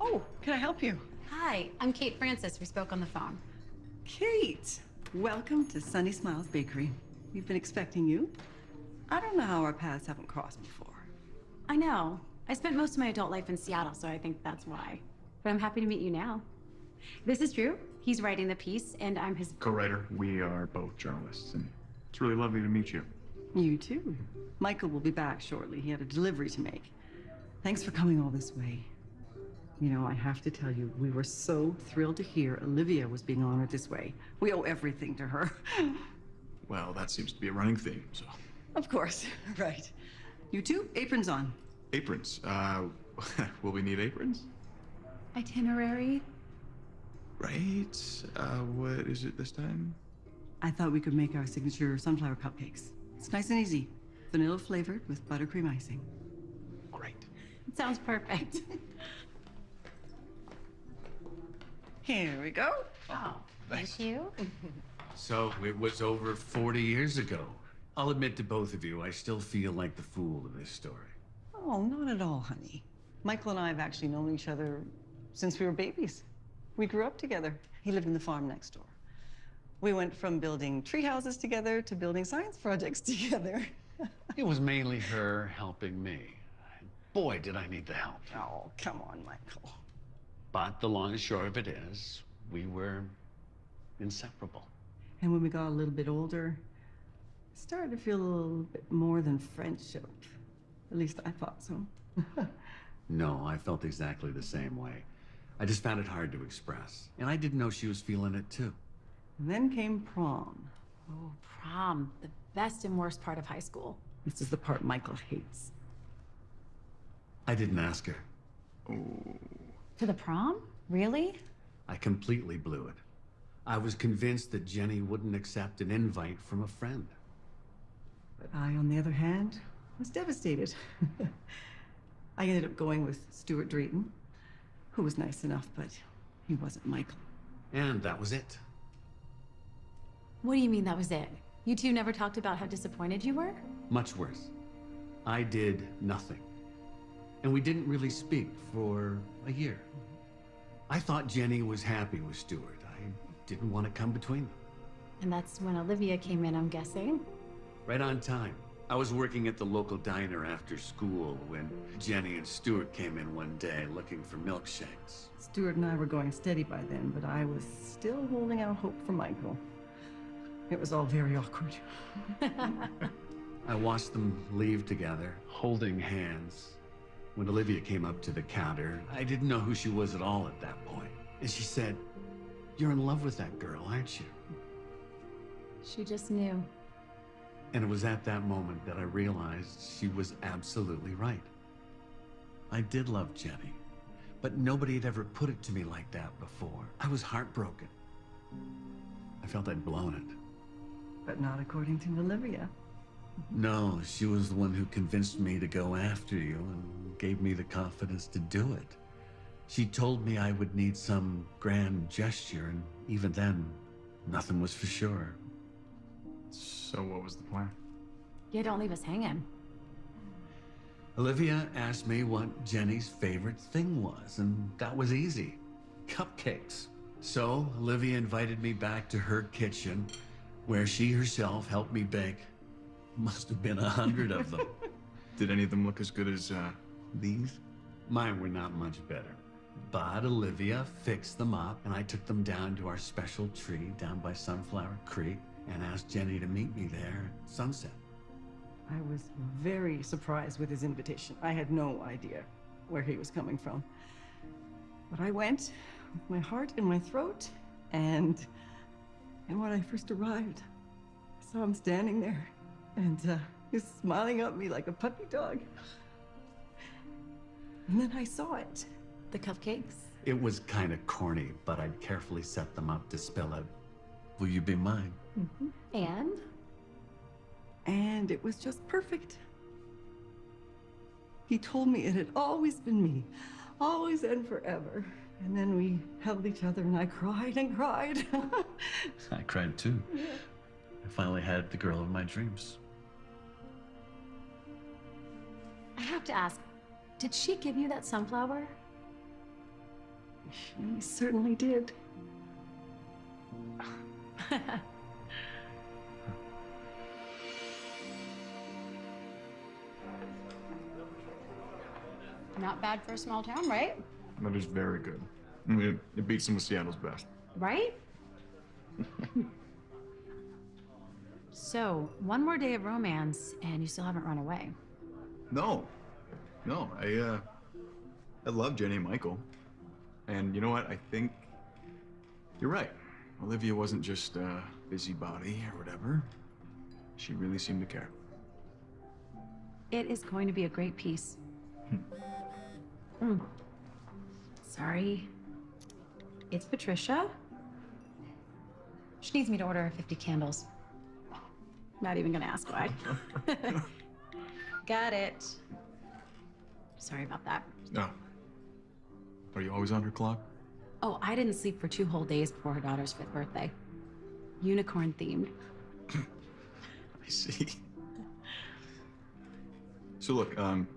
Oh, can I help you? Hi, I'm Kate Francis. We spoke on the phone. Kate, welcome to Sunny Smiles Bakery. We've been expecting you. I don't know how our paths haven't crossed before. I know. I spent most of my adult life in Seattle, so I think that's why. But I'm happy to meet you now. This is Drew. He's writing the piece, and I'm his. Co-writer, we are both journalists, and it's really lovely to meet you. You too. Michael will be back shortly. He had a delivery to make. Thanks for coming all this way. You know, I have to tell you, we were so thrilled to hear Olivia was being honored this way. We owe everything to her. Well, that seems to be a running theme, so. Of course, right. You two, aprons on. Aprons. Uh, will we need aprons? Itinerary? Right. Uh, what is it this time? I thought we could make our signature sunflower cupcakes. It's nice and easy. Vanilla flavored with buttercream icing. Great. It sounds perfect. Here we go. Oh, thank you. So it was over 40 years ago. I'll admit to both of you, I still feel like the fool of this story. Oh, not at all, honey. Michael and I have actually known each other since we were babies. We grew up together. He lived in the farm next door. We went from building tree houses together to building science projects together. It was mainly her helping me. Boy, did I need the help. Oh, come on, Michael. But the long and short of it is, we were inseparable. And when we got a little bit older, started to feel a little bit more than friendship. At least I thought so. No, I felt exactly the same way. I just found it hard to express. And I didn't know she was feeling it too. And then came prom. Oh, prom. The best and worst part of high school. This is the part Michael hates. I didn't ask her. Oh. To the prom? Really? I completely blew it. I was convinced that Jenny wouldn't accept an invite from a friend. But I, on the other hand, was devastated. I ended up going with Stuart Drayton, who was nice enough, but he wasn't Michael. And that was it. What do you mean that was it? You two never talked about how disappointed you were? Much worse. I did nothing. And we didn't really speak for a year. I thought Jenny was happy with Stuart. I didn't want to come between them. And that's when Olivia came in, I'm guessing. Right on time. I was working at the local diner after school when Jenny and Stuart came in one day looking for milkshakes. Stuart and I were going steady by then, but I was still holding out hope for Michael. It was all very awkward. I watched them leave together, holding hands. When Olivia came up to the counter, I didn't know who she was at all at that point. And she said, You're in love with that girl, aren't you? She just knew. And it was at that moment that I realized she was absolutely right. I did love Jenny, but nobody had ever put it to me like that before. I was heartbroken. I felt I'd blown it. But not according to Olivia. No, she was the one who convinced me to go after you and gave me the confidence to do it. She told me I would need some grand gesture, and even then, nothing was for sure. So what was the plan? Yeah, don't leave us hanging. Olivia asked me what Jenny's favorite thing was, and that was easy. Cupcakes. So Olivia invited me back to her kitchen, where she herself helped me bake. Must have been a hundred of them. Did any of them look as good as, uh, these? Mine were not much better. But Olivia fixed them up, and I took them down to our special tree down by Sunflower Creek and asked Jenny to meet me there at sunset. I was very surprised with his invitation. I had no idea where he was coming from. But I went with my heart in my throat, and and when I first arrived, I saw him standing there, and uh, he was smiling at me like a puppy dog. And then I saw it. The cupcakes? It was kind of corny, but I'd carefully set them up to spill out, Will you be mine? Mm-hmm. And? And it was just perfect. He told me it had always been me, always and forever. And then we held each other and I cried and cried. I cried too. I finally had the girl of my dreams. I have to ask, did she give you that sunflower? she certainly did. Not bad for a small town, right? That is very good. I mean, it beats some of Seattle's best. Right? so, one more day of romance, and you still haven't run away. No, no, I, uh, I love Jenny and Michael. And you know what? I think you're right. Olivia wasn't just a busybody or whatever. She really seemed to care. It is going to be a great piece. Mm. Sorry. It's Patricia. She needs me to order 50 candles. Not even gonna ask why. Got it. Sorry about that. No. Are you always on her clock? Oh, I didn't sleep for two whole days before her daughter's fifth birthday. Unicorn themed. I see. So look, um,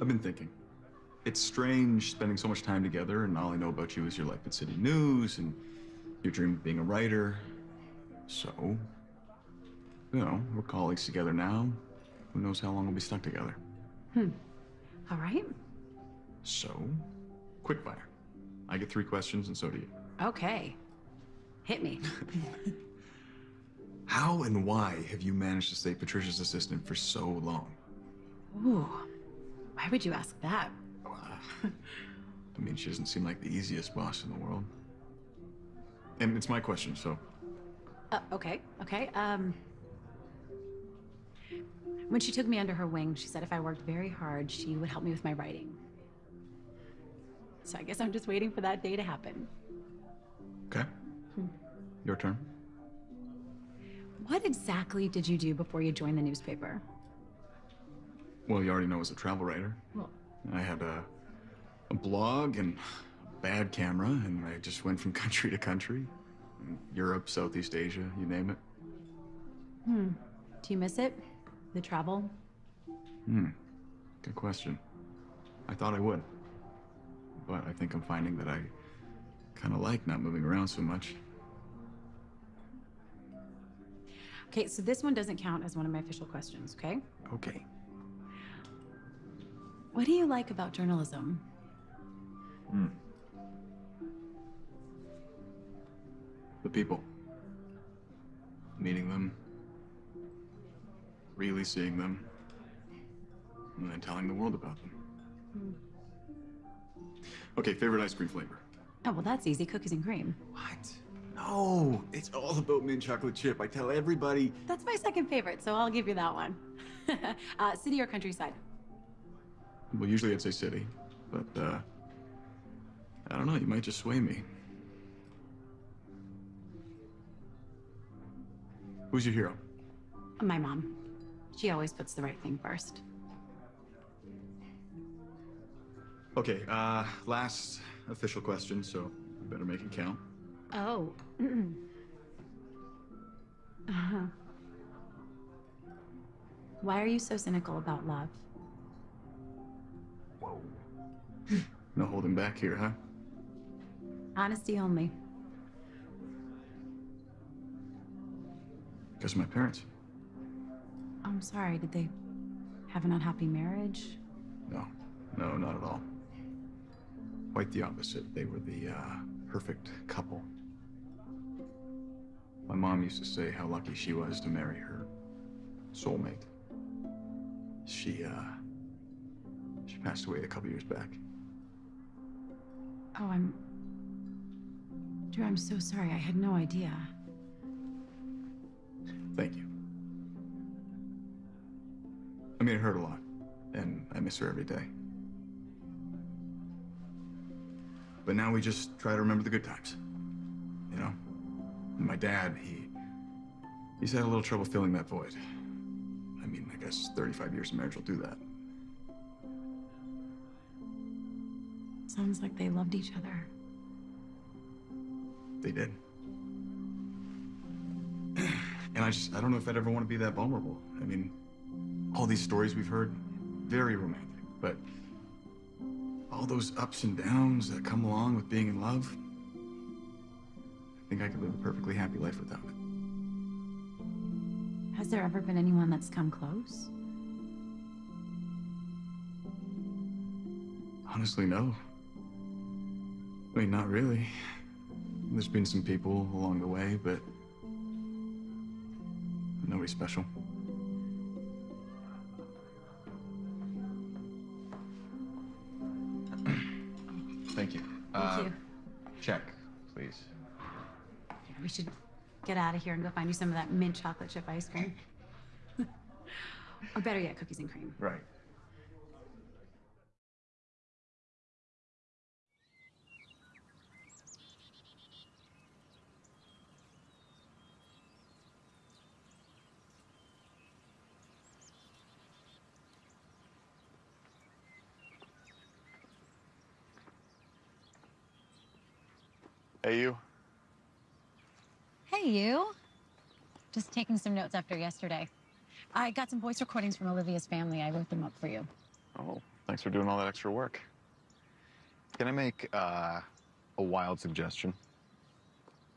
I've been thinking. It's strange spending so much time together, and all I know about you is your life at City News and your dream of being a writer. So, you know, we're colleagues together now. Who knows how long we'll be stuck together? Hmm. All right. So, quickfire. I get three questions, and so do you. Okay. Hit me. How and why have you managed to stay Patricia's assistant for so long? Ooh. Why would you ask that? I mean, she doesn't seem like the easiest boss in the world. And it's my question, so Uh, okay, okay. Um, when she took me under her wing, she said if I worked very hard, she would help me with my writing. So I guess I'm just waiting for that day to happen. okay. Your turn. What exactly did you do before you joined the newspaper? Well, you already know I was a travel writer. Well- I had a, a blog and a bad camera, and I just went from country to country. Europe, Southeast Asia, you name it. Hmm. Do you miss it? The travel? Hmm. Good question. I thought I would. But I think I'm finding that I kind of like not moving around so much. Okay, so this one doesn't count as one of my official questions, okay? Okay. What do you like about journalism? Hmm. The people. Meeting them. Really seeing them. And then telling the world about them. Okay, favorite ice cream flavor. Oh, well, that's easy. Cookies and cream. What? No, it's all about mint chocolate chip. I tell everybody. That's my second favorite, so I'll give you that one. uh, city or countryside? Well, usually I'd say city, but uh, I don't know. You might just sway me. Who's your hero? My mom. She always puts the right thing first. Okay, uh, last official question, so better make it count. Oh. uh-huh. Why are you so cynical about love? No holding back here, huh? Honesty only. Because of my parents. I'm sorry, did they have an unhappy marriage? No, no, not at all. Quite the opposite. They were the uh, perfect couple. My mom used to say how lucky she was to marry her soulmate. She, uh, she passed away a couple years back. Oh, I'm. Drew, I'm so sorry. I had no idea. Thank you. I mean, it hurt a lot, and I miss her every day. But now we just try to remember the good times. You know? And my dad, he. He's had a little trouble filling that void. I mean, I guess 35 years of marriage will do that. Sounds like they loved each other. They did. And I just, I don't know if I'd ever want to be that vulnerable. I mean, all these stories we've heard, very romantic, but all those ups and downs that come along with being in love, I think I could live a perfectly happy life without it. Has there ever been anyone that's come close? Honestly, no. I mean, not really. There's been some people along the way, but nobody special. Thank you. Thank uh, you. Check, please. We should get out of here and go find you some of that mint chocolate chip ice cream. or better yet, cookies and cream. Right. Hey, you. Hey, you. Just taking some notes after yesterday. I got some voice recordings from Olivia's family. I wrote them up for you. Oh, thanks for doing all that extra work. Can I make uh, a wild suggestion?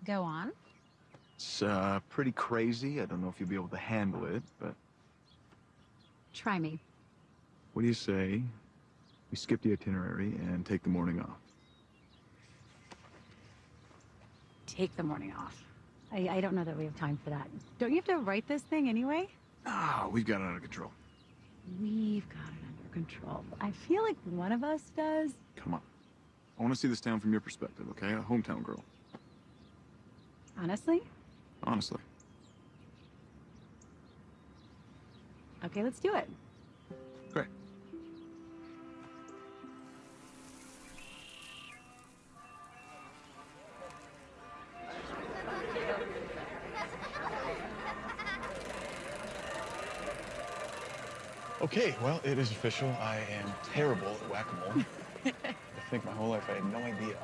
Go on. It's uh, pretty crazy. I don't know if you'll be able to handle it, but Try me. What do you say we skip the itinerary and take the morning off? Take the morning off. I, I don't know that we have time for that. Don't you have to write this thing anyway? Ah, we've got it under control. We've got it under control. I feel like one of us does. Come on. I want to see this town from your perspective, okay? A hometown girl. Honestly? Honestly. Okay, let's do it. Okay, well, it is official. I am terrible at whack-a-mole. I think my whole life I had no idea.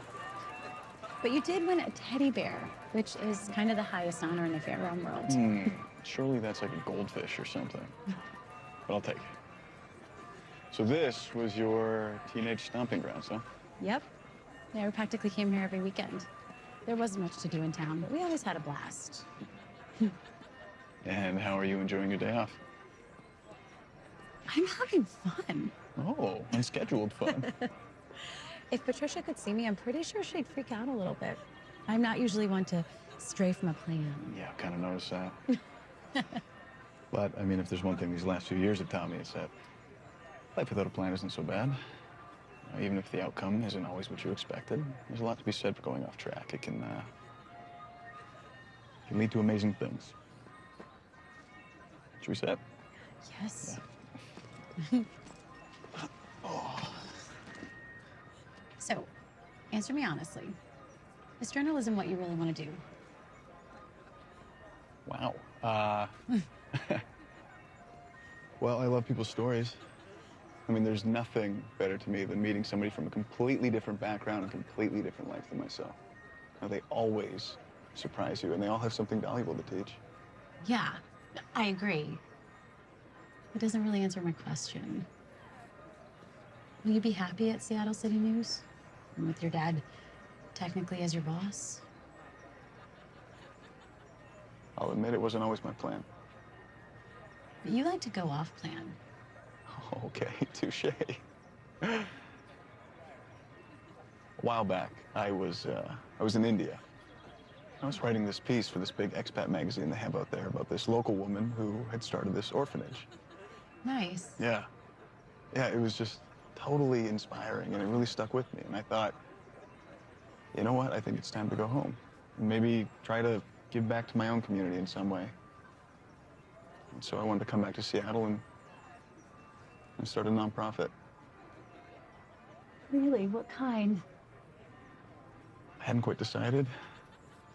But you did win a teddy bear, which is kind of the highest honor in the fair realm world. Hmm, surely that's like a goldfish or something. But I'll take it. So this was your teenage stomping grounds, huh? Yep. Yeah, we practically came here every weekend. There wasn't much to do in town, but we always had a blast. And how are you enjoying your day off? I'm having fun. Oh, unscheduled fun. If Patricia could see me, I'm pretty sure she'd freak out a little bit. I'm not usually one to stray from a plan. yeah, kind of noticed that. but, I mean, if there's one thing these last few years have taught me, it's that life without a plan isn't so bad. You know, even if the outcome isn't always what you expected, there's a lot to be said for going off track. It can, uh, can lead to amazing things. Should we set? Yes. So, answer me honestly. Is journalism what you really want to do? Wow. Uh, well, I love people's stories. I mean, there's nothing better to me than meeting somebody from a completely different background and completely different life than myself. Now, they always surprise you, and they all have something valuable to teach. Yeah, I agree. It doesn't really answer my question. Will you be happy at Seattle City News? And with your dad technically as your boss? I'll admit it wasn't always my plan. But you like to go off plan. Okay, touche. A while back, I was uh, I was in India. I was writing this piece for this big expat magazine they have out there about this local woman who had started this orphanage. Nice. Yeah. Yeah, it was just totally inspiring and it really stuck with me. And I thought, you know what? I think it's time to go home. Maybe try to give back to my own community in some way. And so I wanted to come back to Seattle and, and start a nonprofit. Really? What kind? I hadn't quite decided.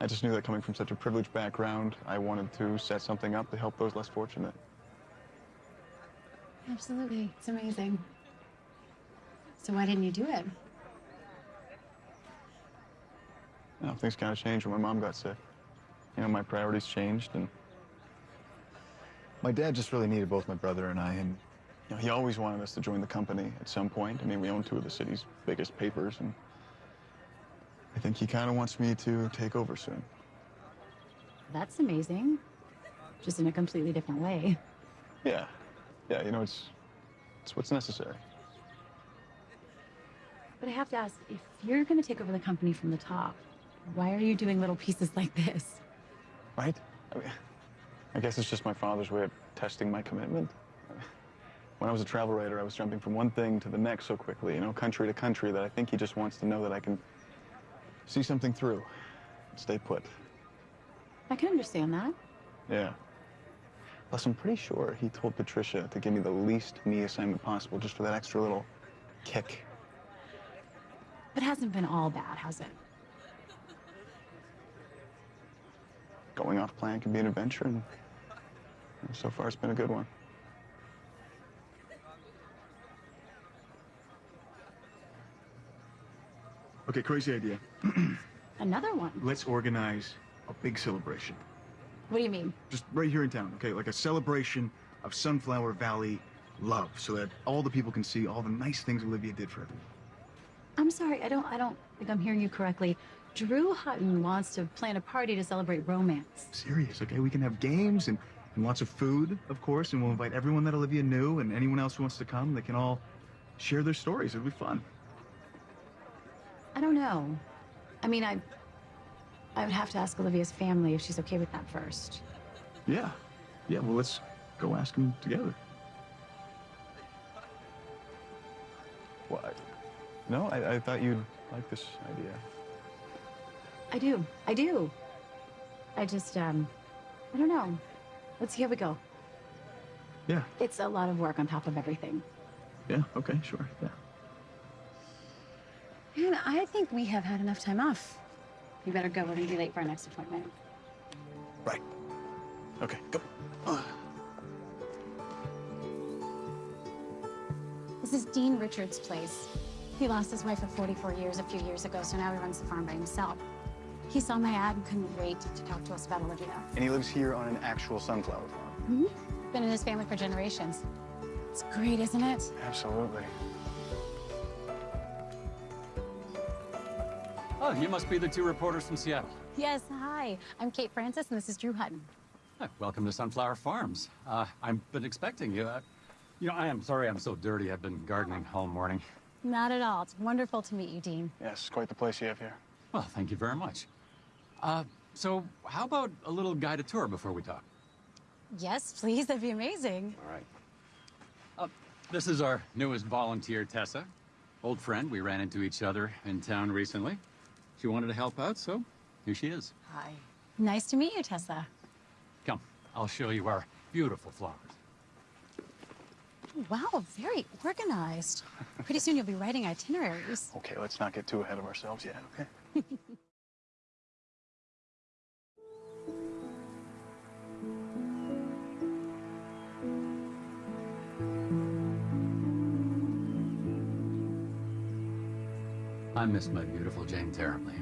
I just knew that coming from such a privileged background, I wanted to set something up to help those less fortunate. Absolutely. It's amazing. So why didn't you do it? You know, things kind of changed when my mom got sick. You know, my priorities changed, and my dad just really needed both my brother and I, and you know, he always wanted us to join the company at some point. I mean, we own two of the city's biggest papers, and I think he kind of wants me to take over soon. That's amazing. Just in a completely different way. Yeah, yeah, you know, it's it's what's necessary. But I have to ask, if you're going to take over the company from the top, why are you doing little pieces like this? Right? I mean, I guess it's just my father's way of testing my commitment. When I was a travel writer, I was jumping from one thing to the next so quickly, you know, country to country, that I think he just wants to know that I can see something through, stay put. I can understand that. Yeah. Plus, I'm pretty sure he told Patricia to give me the least me assignment possible just for that extra little kick. But it hasn't been all bad, has it? Going off plan can be an adventure, and so far it's been a good one. Okay, crazy idea. Another one. Let's organize a big celebration. What do you mean? Just right here in town, okay? Like a celebration of Sunflower Valley love, so that all the people can see all the nice things Olivia did for everyone. I'm sorry, I don't I don't think I'm hearing you correctly. Drew Hutton wants to plan a party to celebrate romance. Serious, okay? We can have games and, and lots of food, of course, and we'll invite everyone that Olivia knew and anyone else who wants to come. They can all share their stories. It'll be fun. I don't know. I mean, I I would have to ask Olivia's family if she's okay with that first. Yeah. Yeah, well, let's go ask them together. What? No, I, I thought you'd like this idea. I do. I do. I just um I don't know. Let's see how we go. Yeah. It's a lot of work on top of everything. Yeah, okay, sure. Yeah. Man, I think we have had enough time off. You better go. We're gonna be late for our next appointment. Right. Okay, go. This is Dean Richards' place. He lost his wife of 44 years a few years ago, so now he runs the farm by himself. He saw my ad and couldn't wait to talk to us about Olivia. And he lives here on an actual sunflower farm. Mm-hmm. Been in his family for generations. It's great, isn't it? Absolutely. Oh, you must be the two reporters from Seattle. Yes, hi. I'm Kate Francis, and this is Drew Hutton. Hi, welcome to Sunflower Farms. Uh, I've been expecting you. Uh, you know, I am sorry I'm so dirty. I've been gardening all morning. Not at all. It's wonderful to meet you, Dean. Yes, quite the place you have here. Well, thank you very much. Uh, so how about a little guided tour before we talk? Yes, please. That'd be amazing. All right. Uh, this is our newest volunteer, Tessa. Old friend. We ran into each other in town recently. She wanted to help out, so here she is. Hi. Nice to meet you, Tessa. Come, I'll show you our beautiful flowers. Wow, very organized. Pretty soon you'll be writing itineraries. Okay, let's not get too ahead of ourselves yet, okay? I miss my beautiful Jane terribly.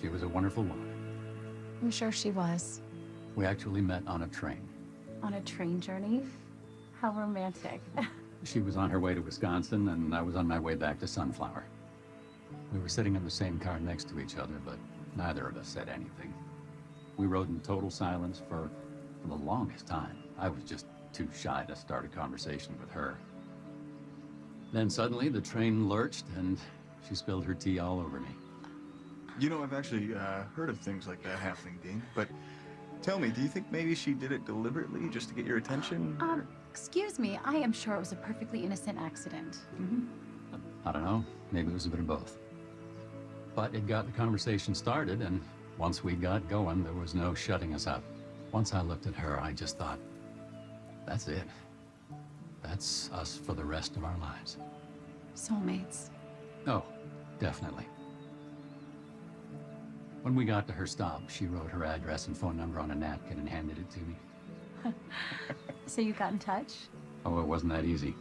She was a wonderful woman. I'm sure she was. We actually met on a train. On a train journey? How romantic. She was on her way to Wisconsin, and I was on my way back to Sunflower. We were sitting in the same car next to each other, but neither of us said anything. We rode in total silence for, for the longest time. I was just too shy to start a conversation with her. Then suddenly the train lurched, and she spilled her tea all over me. You know, I've actually uh, heard of things like that happening, Dean. But tell me, do you think maybe she did it deliberately just to get your attention? Um, excuse me. I am sure it was a perfectly innocent accident. I don't know. Maybe it was a bit of both. But it got the conversation started, and once we got going, there was no shutting us up. Once I looked at her, I just thought, that's it. That's us for the rest of our lives. Soulmates. Oh, definitely. When we got to her stop, she wrote her address and phone number on a napkin and handed it to me. So you got in touch? Oh, it wasn't that easy.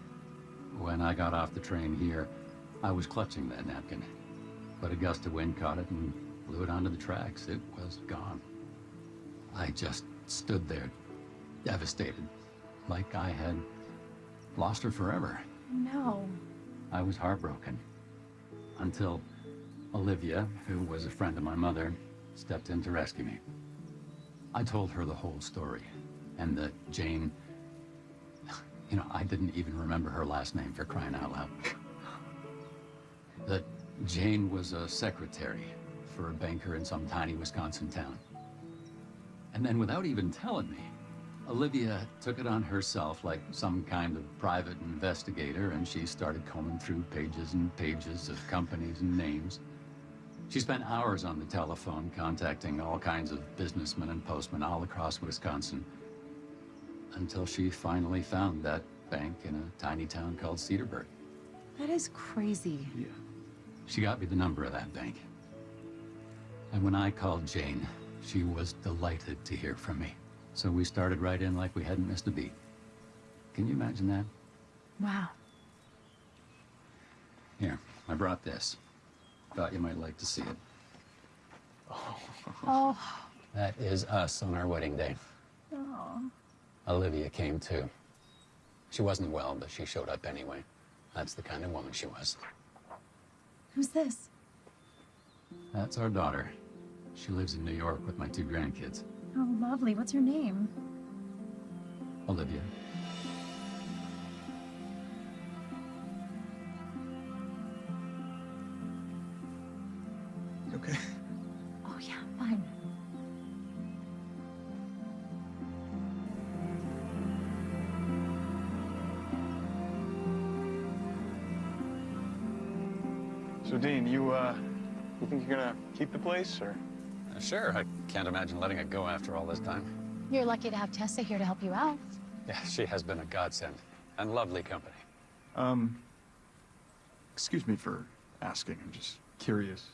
When I got off the train here, I was clutching that napkin. But a gust of wind caught it and blew it onto the tracks. It was gone. I just stood there, devastated, like I had lost her forever. No. I was heartbroken. Until Olivia, who was a friend of my mother, stepped in to rescue me. I told her the whole story, and that Jane... You know, I didn't even remember her last name for crying out loud. That Jane was a secretary for a banker in some tiny Wisconsin town. And then without even telling me, Olivia took it on herself like some kind of private investigator, and she started combing through pages and pages of companies and names. She spent hours on the telephone contacting all kinds of businessmen and postmen all across Wisconsin until she finally found that bank in a tiny town called Cedarburg. That is crazy. Yeah. She got me the number of that bank. And when I called Jane, she was delighted to hear from me. So we started right in like we hadn't missed a beat. Can you imagine that? Wow. Here, I brought this. Thought you might like to see it. Oh. That is us on our wedding day. Oh. Olivia came too. She wasn't well, but she showed up anyway. That's the kind of woman she was. Who's this? That's our daughter. She lives in New York with my two grandkids. Oh, lovely. What's her name? Olivia. You okay? Oh, yeah, fine. So, Dean, you, uh, you think you're gonna keep the place, or? Sure, I can't imagine letting it go after all this time. You're lucky to have Tessa here to help you out. Yeah, she has been a godsend and lovely company. Um, excuse me for asking. I'm just curious.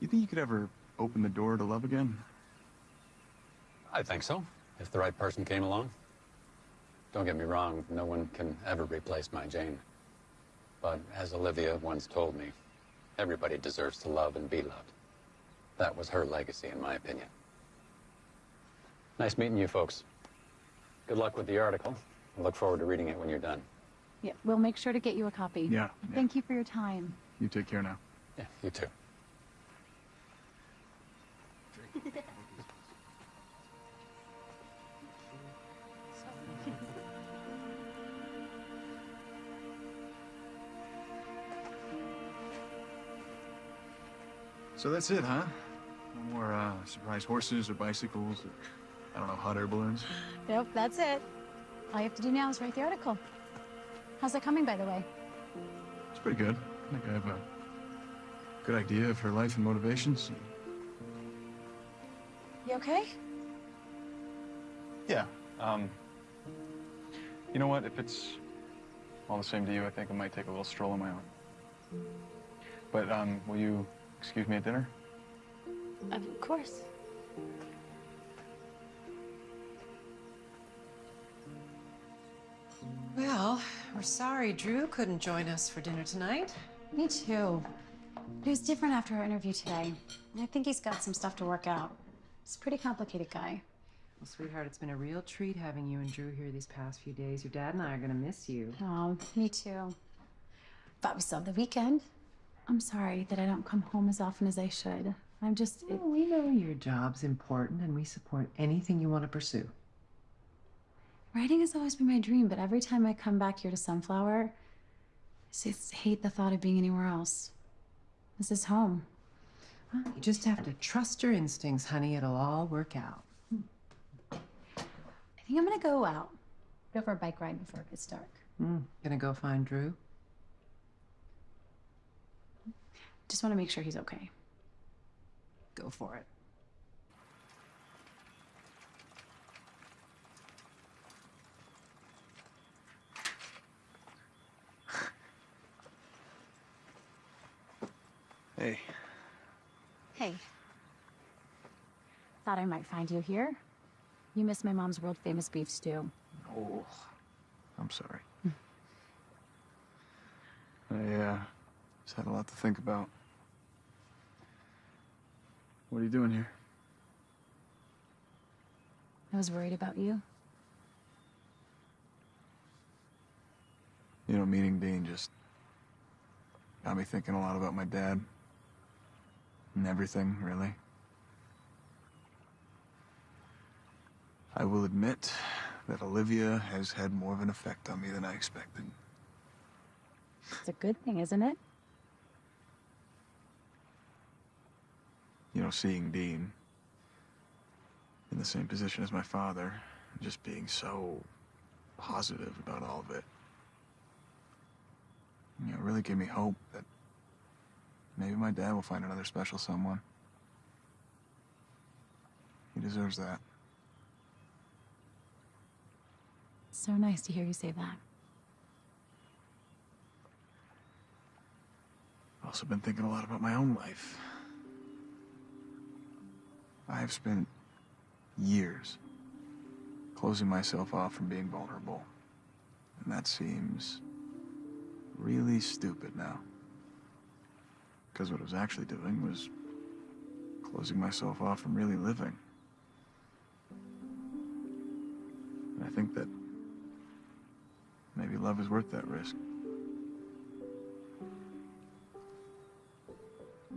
You think you could ever open the door to love again? I think so, if the right person came along. Don't get me wrong, no one can ever replace my Jane. But as Olivia once told me, everybody deserves to love and be loved. That was her legacy, in my opinion. Nice meeting you folks. Good luck with the article. I look forward to reading it when you're done. Yeah, we'll make sure to get you a copy. Yeah, Thank you for your time. You take care now. Yeah, you too. So that's it, huh? No more uh, surprise horses or bicycles or, I don't know, hot air balloons? Nope, that's it. All you have to do now is write the article. How's that coming, by the way? It's pretty good. I think I have a good idea of her life and motivations. You okay? Yeah. Um, you know what? If it's all the same to you, I think I might take a little stroll on my own. But um, will you excuse me at dinner? Of course. Well, we're sorry Drew couldn't join us for dinner tonight. Me too. It was different after our interview today. I think he's got some stuff to work out. He's a pretty complicated guy. Well, sweetheart, it's been a real treat having you and Drew here these past few days. Your dad and I are gonna miss you. Oh, me too. But we still have the weekend. I'm sorry that I don't come home as often as I should. I'm just. It, we know your job's important and we support anything you want to pursue. writing has always been my dream, but every time I come back here to Sunflower, I just hate the thought of being anywhere else. This is home. Well, you just have to trust your instincts, honey. It'll all work out. I think I'm gonna go out. Go for a bike ride before it gets dark. Mm, gonna go find Drew? Just want to make sure he's okay. Go for it. Hey, Hey. Thought I might find you here. You miss my mom's world famous beef stew. Oh, I'm sorry. I uh, just had a lot to think about. What are you doing here? I was worried about you. You know, meeting Dean just got me thinking a lot about my dad. And everything, really. I will admit that Olivia has had more of an effect on me than I expected. It's a good thing, isn't it? You know, seeing Dean in the same position as my father, and just being so positive about all of it. You know, it really gave me hope that maybe my dad will find another special someone. He deserves that. So nice to hear you say that. I've also been thinking a lot about my own life. I have spent years closing myself off from being vulnerable. And that seems really stupid now. Because what I was actually doing was closing myself off from really living. And I think that maybe love is worth that risk.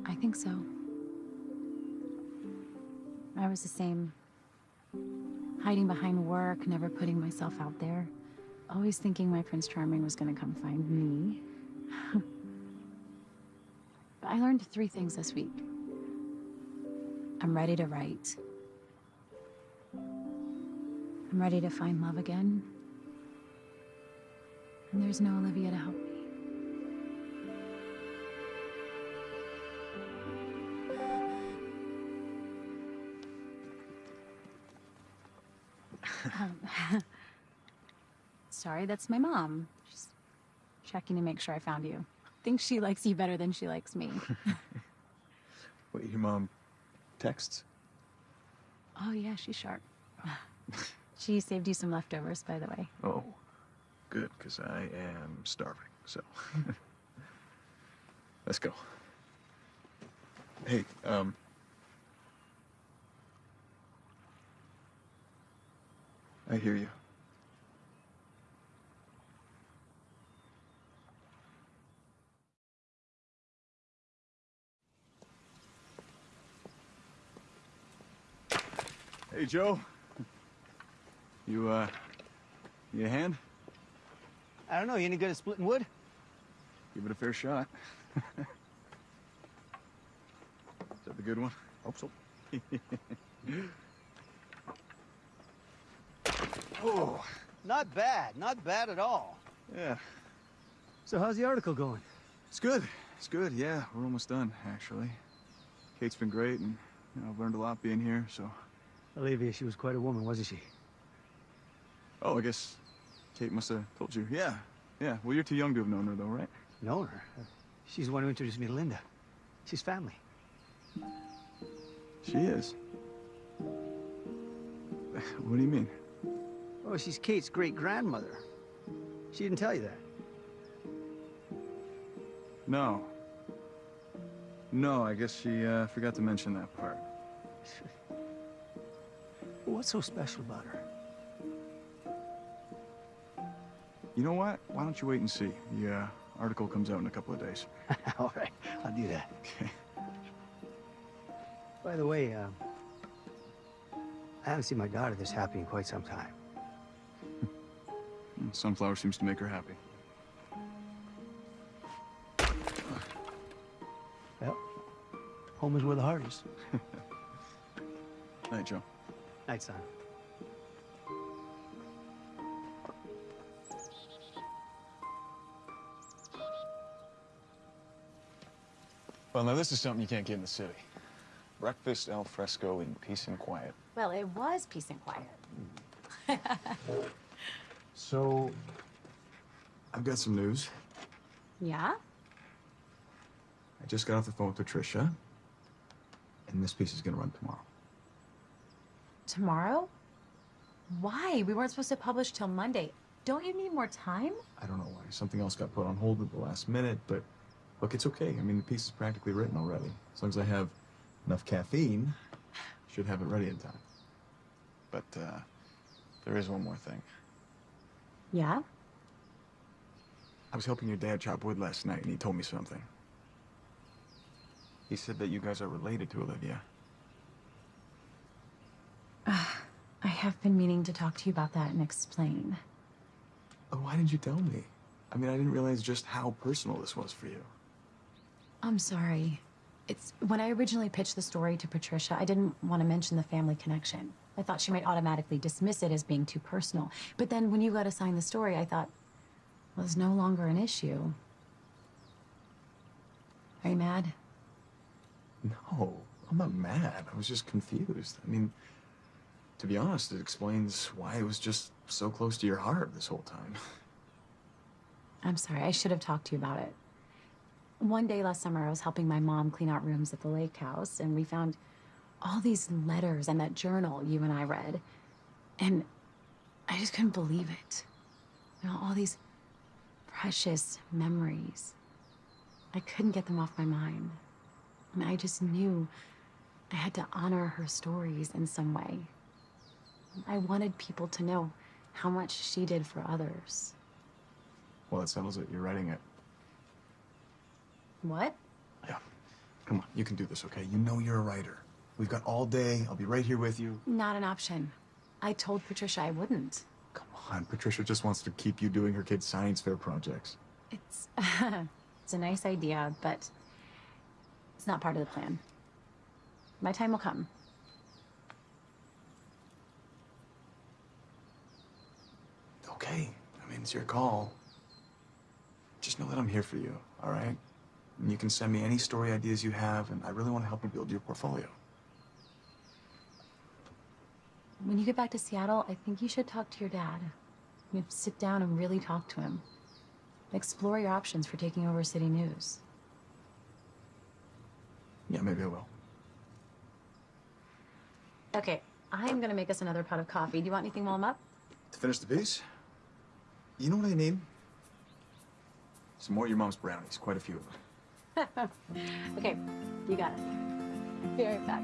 I think so. I was the same. Hiding behind work, never putting myself out there. Always thinking my Prince Charming was gonna come find me. but I learned three things this week. I'm ready to write. I'm ready to find love again. And there's no Olivia to help me. Um, sorry, that's my mom. She's checking to make sure I found you. Thinks she likes you better than she likes me. Wait, your mom texts? oh yeah, she's sharp. she saved you some leftovers, by the way. Oh, good, because I am starving, so. Let's go. Hey, um. I hear you. Hey, Joe. You, uh, need a hand? I don't know. You any good at splitting wood? Give it a fair shot. Is that the good one? Hope so. oh, Not bad. Not bad at all. yeah. So how's the article going? It's good. It's good. Yeah, we're almost done, actually. Kate's been great, and you know, I've learned a lot being here. So, Olivia, she was quite a woman, wasn't she? oh, I guess Kate must have told you. Yeah, yeah. Well, you're too young to have known her, though, right? Known her. She's the one who introduced me to Linda. She's family. She is. What do you mean? Oh, she's Kate's great grandmother. She didn't tell you that. No. No, I guess she uh, forgot to mention that part. What's so special about her? You know what? Why don't you wait and see? The uh, article comes out in a couple of days. All right, I'll do that. Okay. By the way, um, I haven't seen my daughter this happy in quite some time. Sunflower seems to make her happy. Well, home is where the heart is. Night, Joe. Night, son. Well, now this is something you can't get in the city. Breakfast al fresco in peace and quiet. Well, it was peace and quiet. So, I've got some news. Yeah? I just got off the phone with Patricia, and this piece is gonna run tomorrow. Tomorrow? Why? We weren't supposed to publish till Monday. Don't you need more time? I don't know why. Something else got put on hold at the last minute, but look, it's okay. I mean, the piece is practically written already. As long as I have enough caffeine, should have it ready in time. But uh, there is one more thing. Yeah? I was helping your dad chop wood last night, and he told me something. He said that you guys are related to Olivia. I have been meaning to talk to you about that and explain. Oh, why didn't you tell me? I mean, I didn't realize just how personal this was for you. I'm sorry. It's when I originally pitched the story to Patricia, I didn't want to mention the family connection. I thought she might automatically dismiss it as being too personal. But then when you got assigned the story, I thought, well, it's no longer an issue. Are you mad? No, I'm not mad. I was just confused. I mean, to be honest, it explains why it was just so close to your heart this whole time. I'm sorry, I should have talked to you about it. One day last summer, I was helping my mom clean out rooms at the lake house, and we found all these letters and that journal you and I read. And I just couldn't believe it. You know, all these precious memories. I couldn't get them off my mind. And I just knew I had to honor her stories in some way. I wanted people to know how much she did for others. Well, that settles it. You're writing it. What? Yeah. Come on, you can do this, okay? You know you're a writer. We've got all day. I'll be right here with you. Not an option. I told Patricia I wouldn't. Come on, Patricia just wants to keep you doing her kids' science fair projects. It's it's a nice idea, but it's not part of the plan. My time will come. Okay, I mean, it's your call. Just know that I'm here for you, all right? And you can send me any story ideas you have, and I really want to help you build your portfolio. When you get back to Seattle, I think you should talk to your dad. You know, sit down and really talk to him. Explore your options for taking over City News. Yeah, maybe I will. Okay, I'm gonna make us another pot of coffee. Do you want anything while I'm up? To finish the piece, you know what I need? Some more of your mom's brownies, quite a few of them. okay, you got it. Be right back.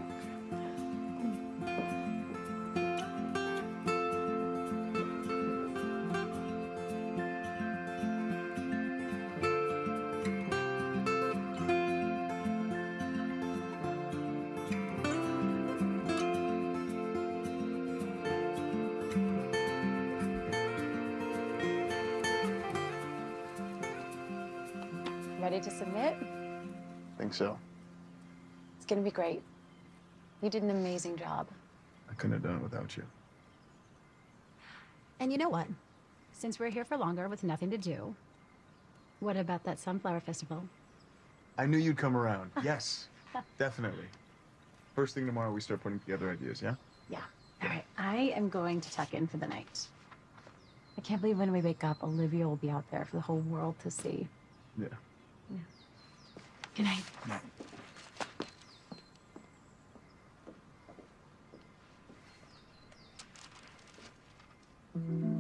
Great. You did an amazing job. I couldn't have done it without you. And you know what? Since we're here for longer with nothing to do, what about that Sunflower Festival? I knew you'd come around. Yes, definitely. First thing tomorrow, we start putting together ideas, yeah? Yeah. All right, I am going to tuck in for the night. I can't believe when we wake up, Olivia will be out there for the whole world to see. Yeah. yeah. Good night. Good night. There's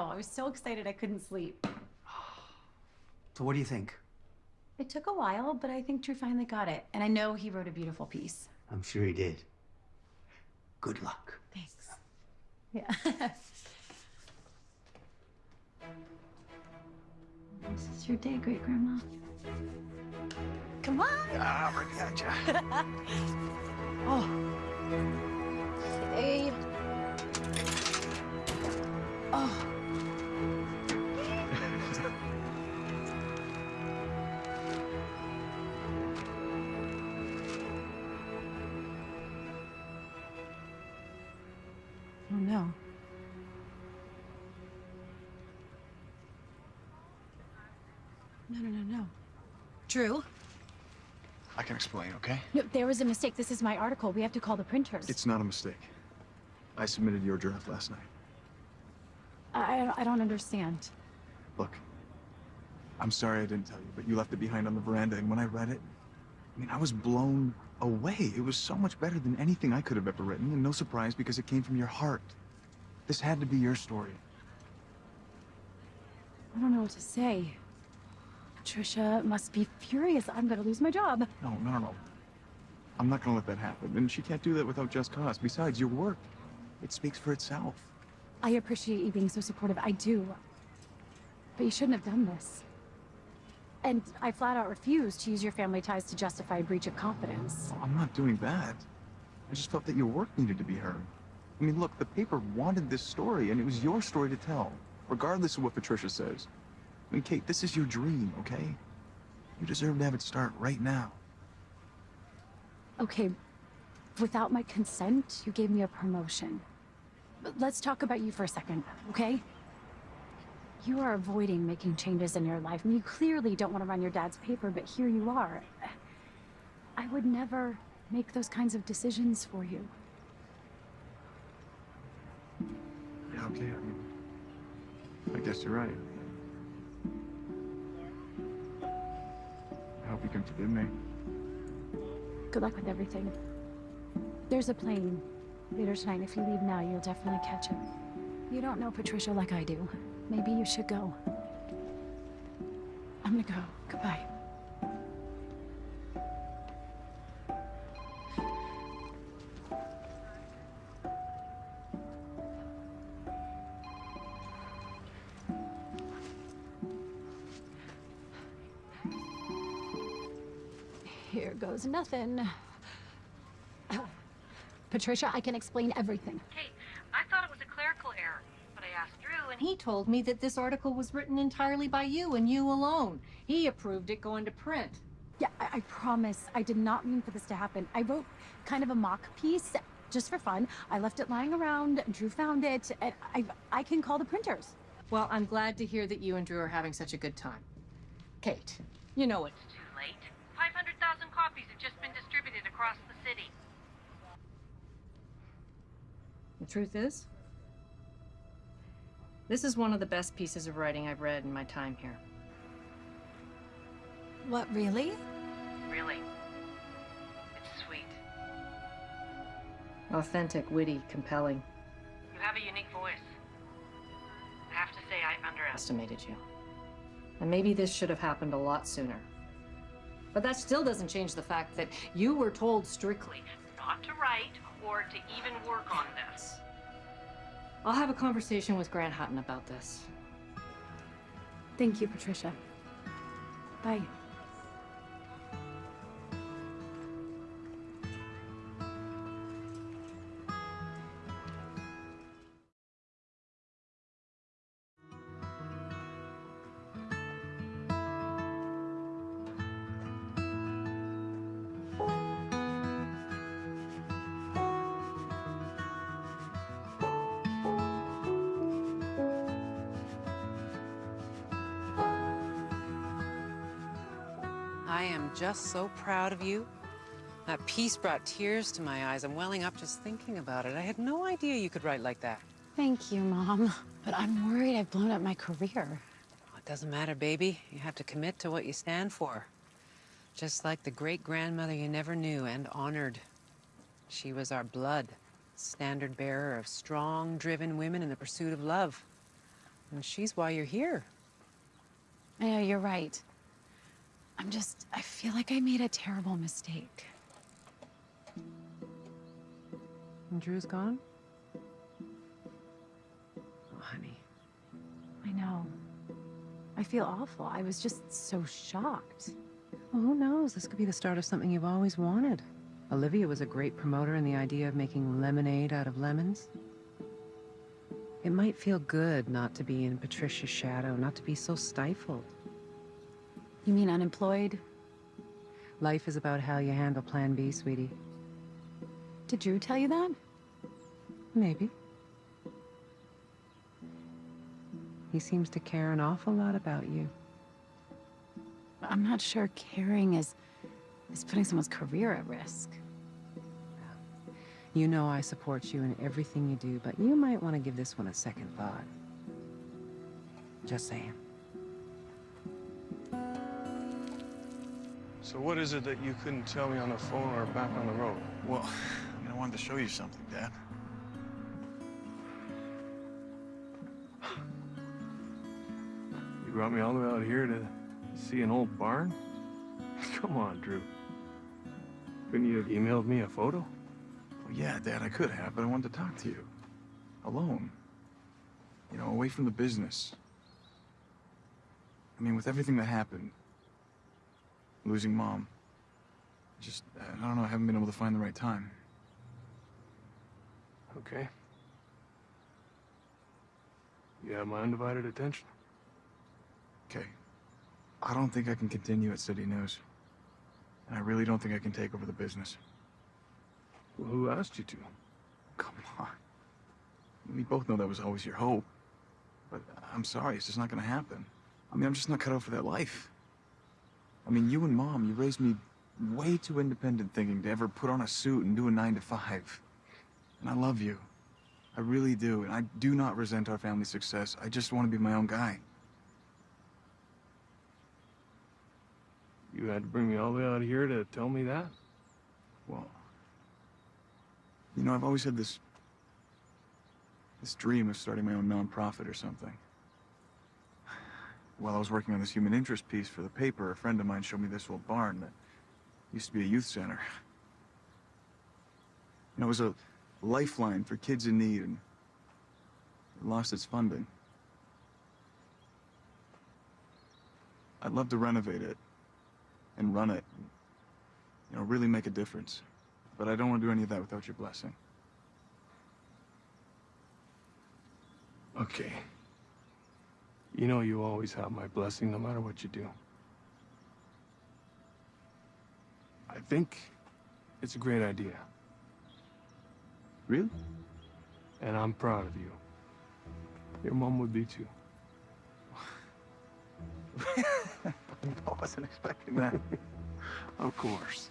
Sorry, I was so excited I couldn't sleep. So what do you think? It took a while, but I think Drew finally got it. And I know he wrote a beautiful piece. I'm sure he did. Good luck. Thanks. Yeah. this is your day, great grandma. Come on. Ah, at ya. oh. Hey. Oh. Oh No, no, no, no. Drew, I can explain, okay? no, there was a mistake. This is my article. We have to call the printers. It's not a mistake. I submitted your draft last night. I, I don't- I don't understand. Look, I'm sorry I didn't tell you, but you left it behind on the veranda, and when I read it, I mean, I was blown away. It was so much better than anything I could have ever written, and no surprise because it came from your heart. This had to be your story. I don't know what to say. Patricia must be furious. I'm gonna lose my job. No, no, no, no. I'm not gonna let that happen, and she can't do that without just cause. Besides, your work, it speaks for itself. I appreciate you being so supportive. I do. But you shouldn't have done this. And I flat out refuse to use your family ties to justify a breach of confidence. I'm not doing that. I just felt that your work needed to be heard. I mean, look, the paper wanted this story, and it was your story to tell, regardless of what Patricia says. I mean, Kate, this is your dream, okay? You deserve to have it start right now. Okay, without my consent, you gave me a promotion. But let's talk about you for a second, okay? You are avoiding making changes in your life, and you clearly don't want to run your dad's paper, but here you are. I would never make those kinds of decisions for you. Yeah, okay. I mean, I guess you're right. I hope you can forgive me. Good luck with everything. There's a plane later tonight. If you leave now, you'll definitely catch it. You don't know Patricia like I do. Maybe you should go. I'm gonna go. Goodbye. Here goes nothing. Patricia, I can explain everything. Kate, I thought it was a clerical error, but I asked Drew, and he told me that this article was written entirely by you and you alone. He approved it going to print. Yeah, I, I promise. I did not mean for this to happen. I wrote kind of a mock piece just for fun. I left it lying around. Drew found it. And I, I can call the printers. Well, I'm glad to hear that you and Drew are having such a good time. Kate, you know it's too late. 500,000 copies have just been distributed across the city. The truth is, this is one of the best pieces of writing I've read in my time here. What, really? Really. It's sweet. Authentic, witty, compelling. You have a unique voice. I have to say, I underestimated you. And maybe this should have happened a lot sooner. But that still doesn't change the fact that you were told strictly not to write or to even work on this. I'll have a conversation with Grant Hutton about this. Thank you, Patricia. Bye. Just so proud of you. That piece brought tears to my eyes. I'm welling up just thinking about it. I had no idea you could write like that. Thank you, Mom. But I'm worried I've blown up my career. It doesn't matter, baby. You have to commit to what you stand for. Just like the great-grandmother you never knew and honored. She was our blood, standard bearer of strong, driven women in the pursuit of love. And she's why you're here. I know, you're right. I'm just, I feel like I made a terrible mistake. And Drew's gone? Oh, honey. I know. I feel awful. I was just so shocked. Well, who knows? This could be the start of something you've always wanted. Olivia was a great promoter in the idea of making lemonade out of lemons. It might feel good not to be in Patricia's shadow, not to be so stifled. You mean unemployed? Life is about how you handle Plan B, sweetie. Did Drew tell you that? Maybe. He seems to care an awful lot about you. I'm not sure caring is, is putting someone's career at risk. You know I support you in everything you do, but you might want to give this one a second thought. Just saying. So what is it that you couldn't tell me on the phone or back on the road? Well, I mean, I wanted to show you something, Dad. You brought me all the way out here to see an old barn? Come on, Drew. Couldn't you have emailed me a photo? Well, yeah, Dad, I could have, but I wanted to talk to you. Alone. You know, away from the business. I mean, with everything that happened, losing Mom, just, I don't know, I haven't been able to find the right time. Okay. You have my undivided attention. Okay. I don't think I can continue at City News. And I really don't think I can take over the business. Well, who asked you to? Come on. We both know that was always your hope. But I'm sorry, it's just not gonna happen. I mean, I'm just not cut out for that life. I mean, you and Mom, you raised me way too independent thinking to ever put on a suit and do a nine to five. And I love you. I really do. And I do not resent our family success. I just want to be my own guy. You had to bring me all the way out here to tell me that? Well, you know, I've always had this this dream of starting my own nonprofit or something. While I was working on this human interest piece for the paper, a friend of mine showed me this old barn that used to be a youth center. And it was a lifeline for kids in need, and it lost its funding. I'd love to renovate it and run it, you know, really make a difference. But I don't want to do any of that without your blessing. Okay. You know you always have my blessing no matter what you do. I think it's a great idea. Really? And I'm proud of you. Your mom would be too. I wasn't expecting that. of course.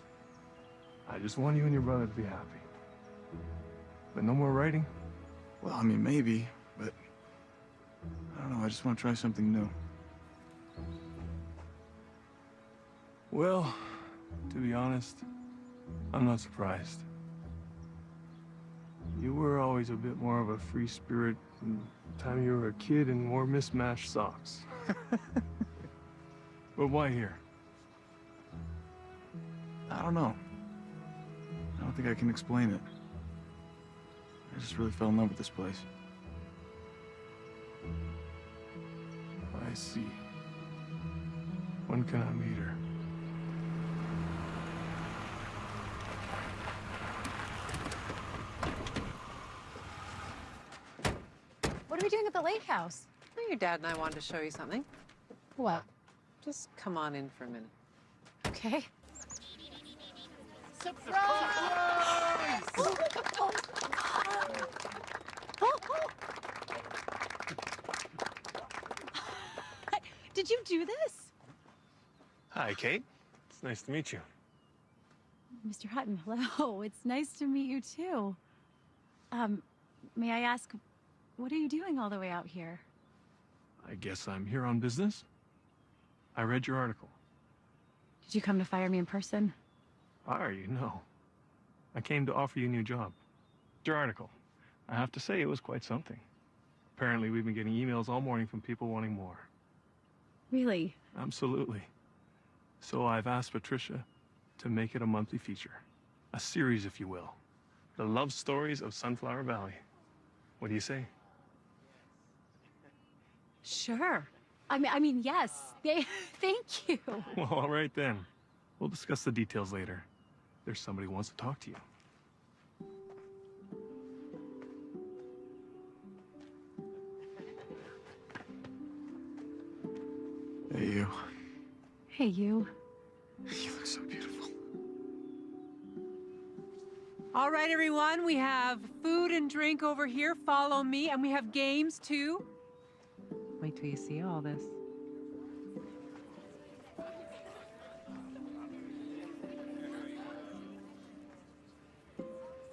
I just want you and your brother to be happy. But no more writing? Well, I mean, maybe, I don't know. I just want to try something new. Well, to be honest, I'm not surprised. You were always a bit more of a free spirit from the time you were a kid and wore mismatched socks. but why here? I don't know. I don't think I can explain it. I just really fell in love with this place. I see. When can I meet her? What are we doing at the lake house? Well, your dad and I wanted to show you something. What? Just come on in for a minute. Okay. Surprise! Did you do this? Hi, Kate. It's nice to meet you. Mr. Hutton, hello. It's nice to meet you too. Um, may I ask, what are you doing all the way out here? I guess I'm here on business. I read your article. Did you come to fire me in person? Fire you? No. I came to offer you a new job. Your article. I have to say, it was quite something. Apparently, we've been getting emails all morning from people wanting more. Really? Absolutely. So I've asked Patricia to make it a monthly feature. A series, if you will. The love stories of Sunflower Valley. What do you say? Sure. I mean, I mean, yes. They, thank you. Well, all right then. We'll discuss the details later. There's somebody who wants to talk to you. Hey, you. Hey, you. You look so beautiful. All right, everyone, we have food and drink over here. Follow me. And we have games too. Wait till you see all this.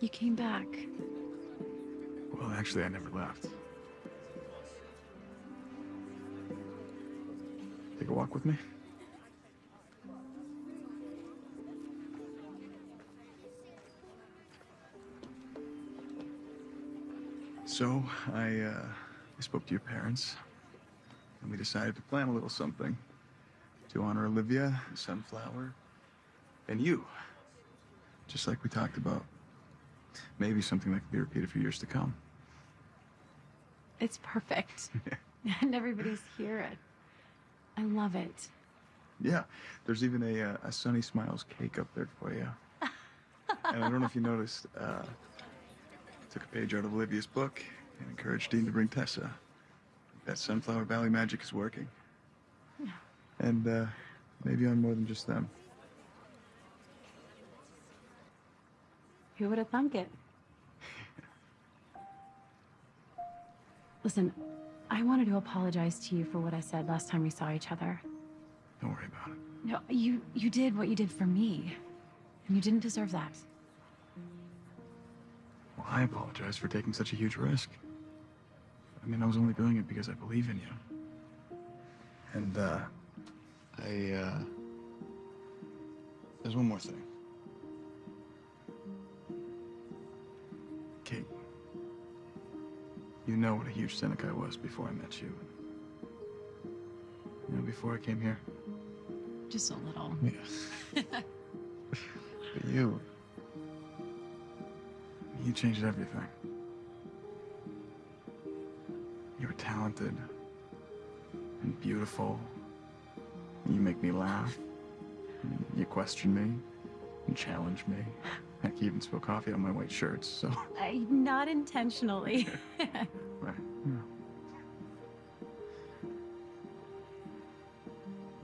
You came back. Well, actually, I never left. Take a walk with me? So, I, uh, I spoke to your parents, and we decided to plan a little something to honor Olivia, Sunflower, and you. Just like we talked about. Maybe something that could be repeated for years to come. It's perfect. and everybody's here. I love it. Yeah, there's even a, uh, a Sunny Smiles cake up there for you. and I don't know if you noticed, uh, took a page out of Olivia's book and encouraged Dean to bring Tessa. That Sunflower Valley magic is working. And uh, maybe on more than just them. Who would have thunk it? Listen, I wanted to apologize to you for what I said last time we saw each other. Don't worry about it. No, you you did what you did for me. And you didn't deserve that. Well, I apologize for taking such a huge risk. I mean, I was only doing it because I believe in you. And, uh, I, uh, there's one more thing. You know what a huge cynic I was before I met you. You know, before I came here. Just a little. Yeah. but you, you changed everything. You were talented and beautiful. You make me laugh. You question me and challenge me. Heck, you even spill coffee on my white shirts, so. I, not intentionally. Right. Yeah.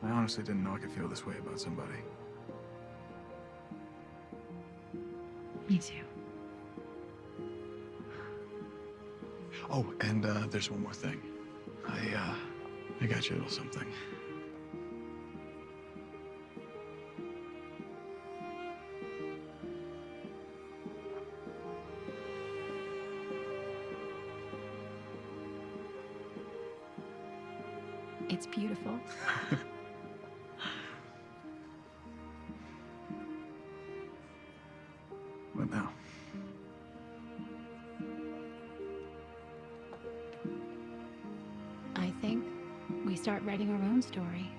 I honestly didn't know I could feel this way about somebody. Me too. Oh, and uh, there's one more thing. I, uh, I got you a little something. Story.